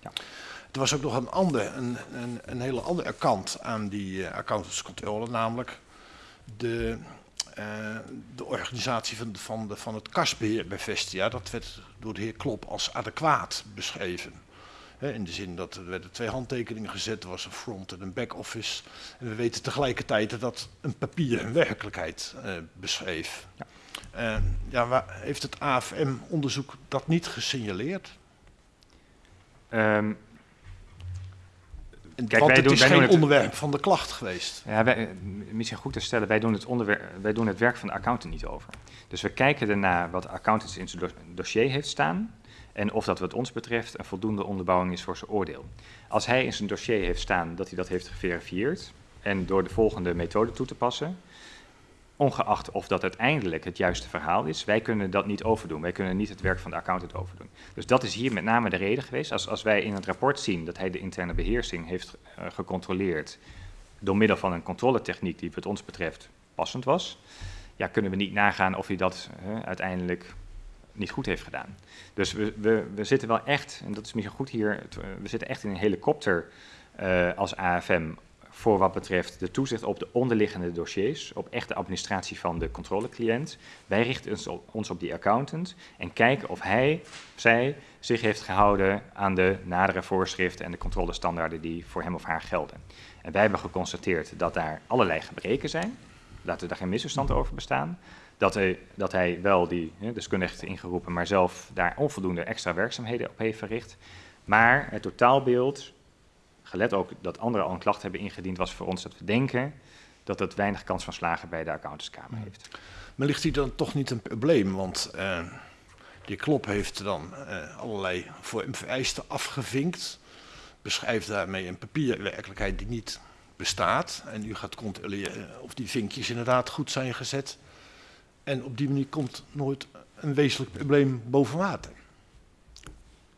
Ja. Er was ook nog een, ander, een, een, een hele andere kant aan die uh, accountantscontrole, namelijk de, uh, de organisatie van, van, de, van het kasbeheer bij Vestia. Dat werd door de heer Klop als adequaat beschreven. In de zin dat er werden twee handtekeningen gezet, er was een front en een back office. En we weten tegelijkertijd dat een papier een werkelijkheid uh, beschreef. Ja. ja, waar, heeft het AFM-onderzoek dat niet gesignaleerd? Um, Kijk, Want het doen, is geen onderwerp het, van de klacht geweest. Ja, wij, misschien goed te stellen, wij doen, het onderwerp, wij doen het werk van de accountant niet over. Dus we kijken ernaar wat de accountant in zijn dossier heeft staan en of dat wat ons betreft een voldoende onderbouwing is voor zijn oordeel. Als hij in zijn dossier heeft staan dat hij dat heeft geverifieerd en door de volgende methode toe te passen, ongeacht of dat uiteindelijk het juiste verhaal is, wij kunnen dat niet overdoen. Wij kunnen niet het werk van de accountant overdoen. Dus dat is hier met name de reden geweest. Als, als wij in het rapport zien dat hij de interne beheersing heeft uh, gecontroleerd door middel van een controletechniek die wat ons betreft passend was, ja, kunnen we niet nagaan of hij dat uh, uiteindelijk niet goed heeft gedaan. Dus we, we, we zitten wel echt, en dat is misschien goed hier, we zitten echt in een helikopter uh, als AFM voor wat betreft de toezicht op de onderliggende dossiers, op echt de administratie van de controlecliënt. Wij richten ons op, ons op die accountant en kijken of hij, zij, zich heeft gehouden aan de nadere voorschriften en de controlestandaarden die voor hem of haar gelden. En wij hebben geconstateerd dat daar allerlei gebreken zijn, laten we daar geen misverstand over bestaan. Dat hij, dat hij wel die hè, deskundige heeft ingeroepen, maar zelf daar onvoldoende extra werkzaamheden op heeft verricht. Maar het totaalbeeld gelet ook dat anderen al een klacht hebben ingediend, was voor ons dat we denken dat het weinig kans van slagen bij de accountantskamer heeft. Maar ligt hier dan toch niet een probleem? Want uh, die Klop heeft dan uh, allerlei voor hem vereisten afgevinkt, beschrijft daarmee een papierwerkelijkheid die niet bestaat. En u gaat controleren of die vinkjes inderdaad goed zijn gezet. En op die manier komt nooit een wezenlijk probleem boven water.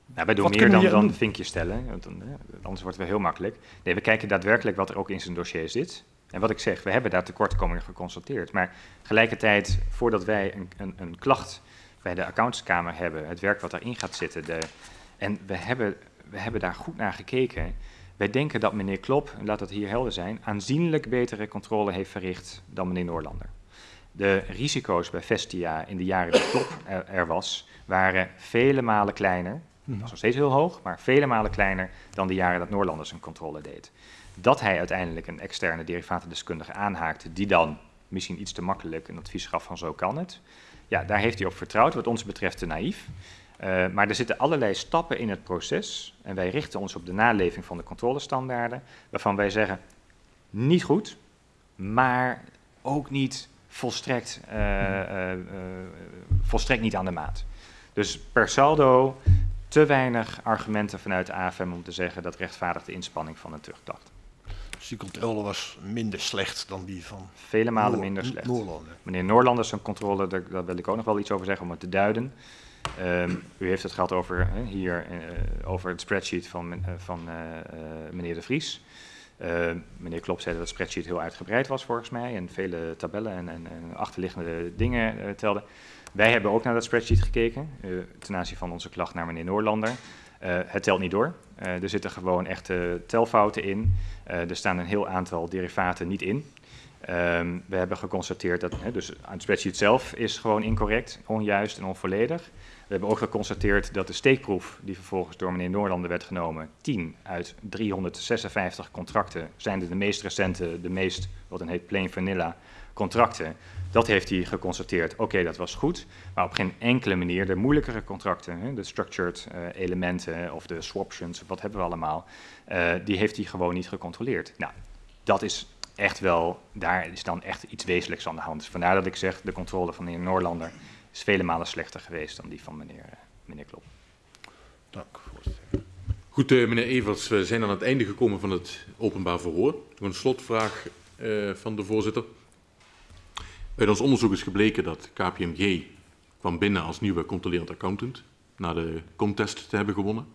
Nou, wij doen wat meer dan, dan vinkjes stellen, want dan, anders wordt het wel heel makkelijk. Nee, we kijken daadwerkelijk wat er ook in zijn dossier zit. En wat ik zeg, we hebben daar tekortkomingen geconstateerd. Maar tegelijkertijd, voordat wij een, een, een klacht bij de accountskamer hebben, het werk wat daarin gaat zitten, de, en we hebben, we hebben daar goed naar gekeken. Wij denken dat meneer Klop, laat dat hier helder zijn, aanzienlijk betere controle heeft verricht dan meneer Noorlander. De risico's bij Vestia in de jaren dat er, er was, waren vele malen kleiner dat was nog steeds heel hoog, maar vele malen kleiner dan de jaren dat Noorlanders een controle deed. Dat hij uiteindelijk een externe derivatendeskundige aanhaakte, die dan misschien iets te makkelijk een advies gaf van zo kan het. Ja, daar heeft hij op vertrouwd, wat ons betreft te naïef. Uh, maar er zitten allerlei stappen in het proces en wij richten ons op de naleving van de controlestandaarden, waarvan wij zeggen, niet goed, maar ook niet volstrekt, uh, uh, volstrekt niet aan de maat. Dus per saldo te weinig argumenten vanuit de AFM om te zeggen dat rechtvaardigt de inspanning van een terugklacht. Dus die controle was minder slecht dan die van Vele malen minder slecht. Noorlander. Meneer Noorlander, zijn controle, daar, daar, wil ik ook nog wel iets over zeggen om het te duiden. Um, u heeft het gehad over, uh, hier, uh, over het spreadsheet van, uh, van meneer De Vries. Meneer Klop zei dat het spreadsheet heel uitgebreid was volgens mij en vele tabellen en, en, en achterliggende dingen telde. Wij hebben ook naar dat spreadsheet gekeken, uh, ten aanzien van onze klacht naar meneer Noorlander. Uh, het telt niet door. Uh, er zitten gewoon echte telfouten in. er staan een heel aantal derivaten niet in. Um, we hebben geconstateerd dat, dus het spreadsheet zelf is gewoon incorrect, onjuist en onvolledig. Hebben ook geconstateerd dat de steekproef die vervolgens door meneer Noorlander werd genomen, 10 uit 356 contracten, zijn de meest recente, de meest, wat dan heet plain vanilla, contracten. Dat heeft hij geconstateerd. Oké, dat was goed. Maar op geen enkele manier de moeilijkere contracten, de structured uh, elementen of de swaptions, wat hebben we allemaal, uh, die heeft hij gewoon niet gecontroleerd. Nou, dat is echt wel, daar is dan echt iets wezenlijks aan de hand. Vandaar dat ik zeg, de controle van de Noorlander is vele malen slechter geweest dan die van meneer, meneer Klop. Dank, voorzitter. Goed, uh, meneer Evers, we zijn aan het einde gekomen van het openbaar verhoor. Een slotvraag uh, van de voorzitter. Uit ons onderzoek is gebleken dat KPMG kwam binnen als nieuwe controlerend accountant, na de contest te hebben gewonnen.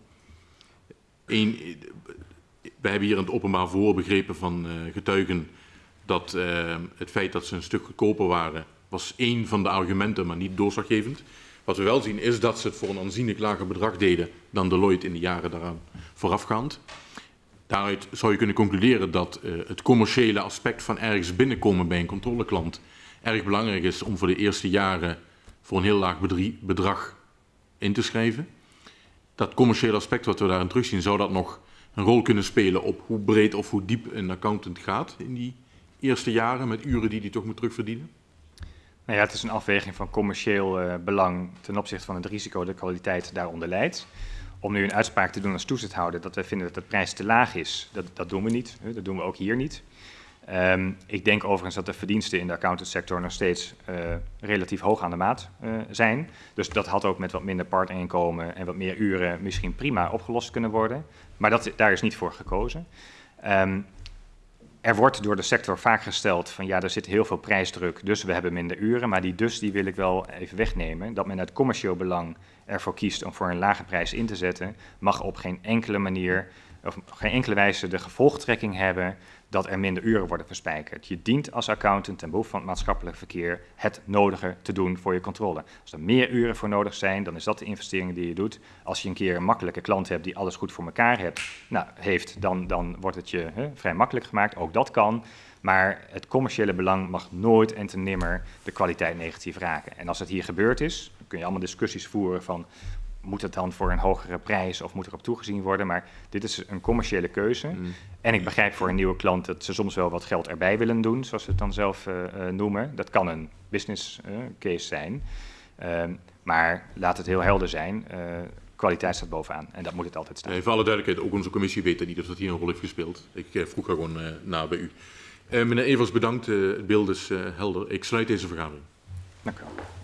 Eén, wij hebben hier in het openbaar verhoor begrepen van getuigen dat het feit dat ze een stuk goedkoper waren, was één van de argumenten, maar niet doorslaggevend. Wat we wel zien is dat ze het voor een aanzienlijk lager bedrag deden dan Deloitte in de jaren daaraan voorafgaand. Daaruit zou je kunnen concluderen dat uh, het commerciële aspect van ergens binnenkomen bij een controleklant erg belangrijk is om voor de eerste jaren voor een heel laag bedrag in te schrijven. Dat commerciële aspect wat we daarin terugzien, zou dat nog een rol kunnen spelen op hoe breed of hoe diep een accountant gaat in die eerste jaren met uren die hij toch moet terugverdienen? Nou ja, het is een afweging van commercieel uh, belang ten opzichte van het risico dat de kwaliteit daaronder leidt. Om nu een uitspraak te doen als toezichthouder dat wij vinden dat de prijs te laag is, dat, dat doen we niet. Dat doen we ook hier niet. Um, ik denk overigens dat de verdiensten in de accountantsector nog steeds uh, relatief hoog aan de maat uh, zijn. Dus dat had ook met wat minder partnerinkomen en wat meer uren misschien prima opgelost kunnen worden. Maar dat, daar is niet voor gekozen. Um, er wordt door de sector vaak gesteld van ja, er zit heel veel prijsdruk, dus we hebben minder uren. Maar die dus die wil ik wel even wegnemen. Dat men uit commercieel belang ervoor kiest om voor een lage prijs in te zetten, mag op geen enkele manier, of op geen enkele wijze de gevolgtrekking hebben dat er minder uren worden verspijkerd. Je dient als accountant ten behoeve van het maatschappelijk verkeer het nodige te doen voor je controle. Als er meer uren voor nodig zijn, dan is dat de investering die je doet. Als je een keer een makkelijke klant hebt die alles goed voor elkaar hebt, nou, heeft, dan, dan wordt het je hè, vrij makkelijk gemaakt. Ook dat kan. Maar het commerciële belang mag nooit en te nimmer de kwaliteit negatief raken. En als het hier gebeurd is, dan kun je allemaal discussies voeren van moet het dan voor een hogere prijs of moet erop toegezien worden? Maar dit is een commerciële keuze. Mm. En ik begrijp voor een nieuwe klant dat ze soms wel wat geld erbij willen doen, zoals ze het dan zelf uh, uh, noemen. Dat kan een business uh, case zijn. Ehm, maar laat het heel helder zijn. kwaliteit staat bovenaan en dat moet het altijd staan. Nee, voor alle duidelijkheid, ook onze commissie weet niet of dat hier een rol heeft gespeeld. Ik vroeg er gewoon na bij u. meneer Evers, bedankt. het beeld is helder. Ik sluit deze vergadering. Dank u wel.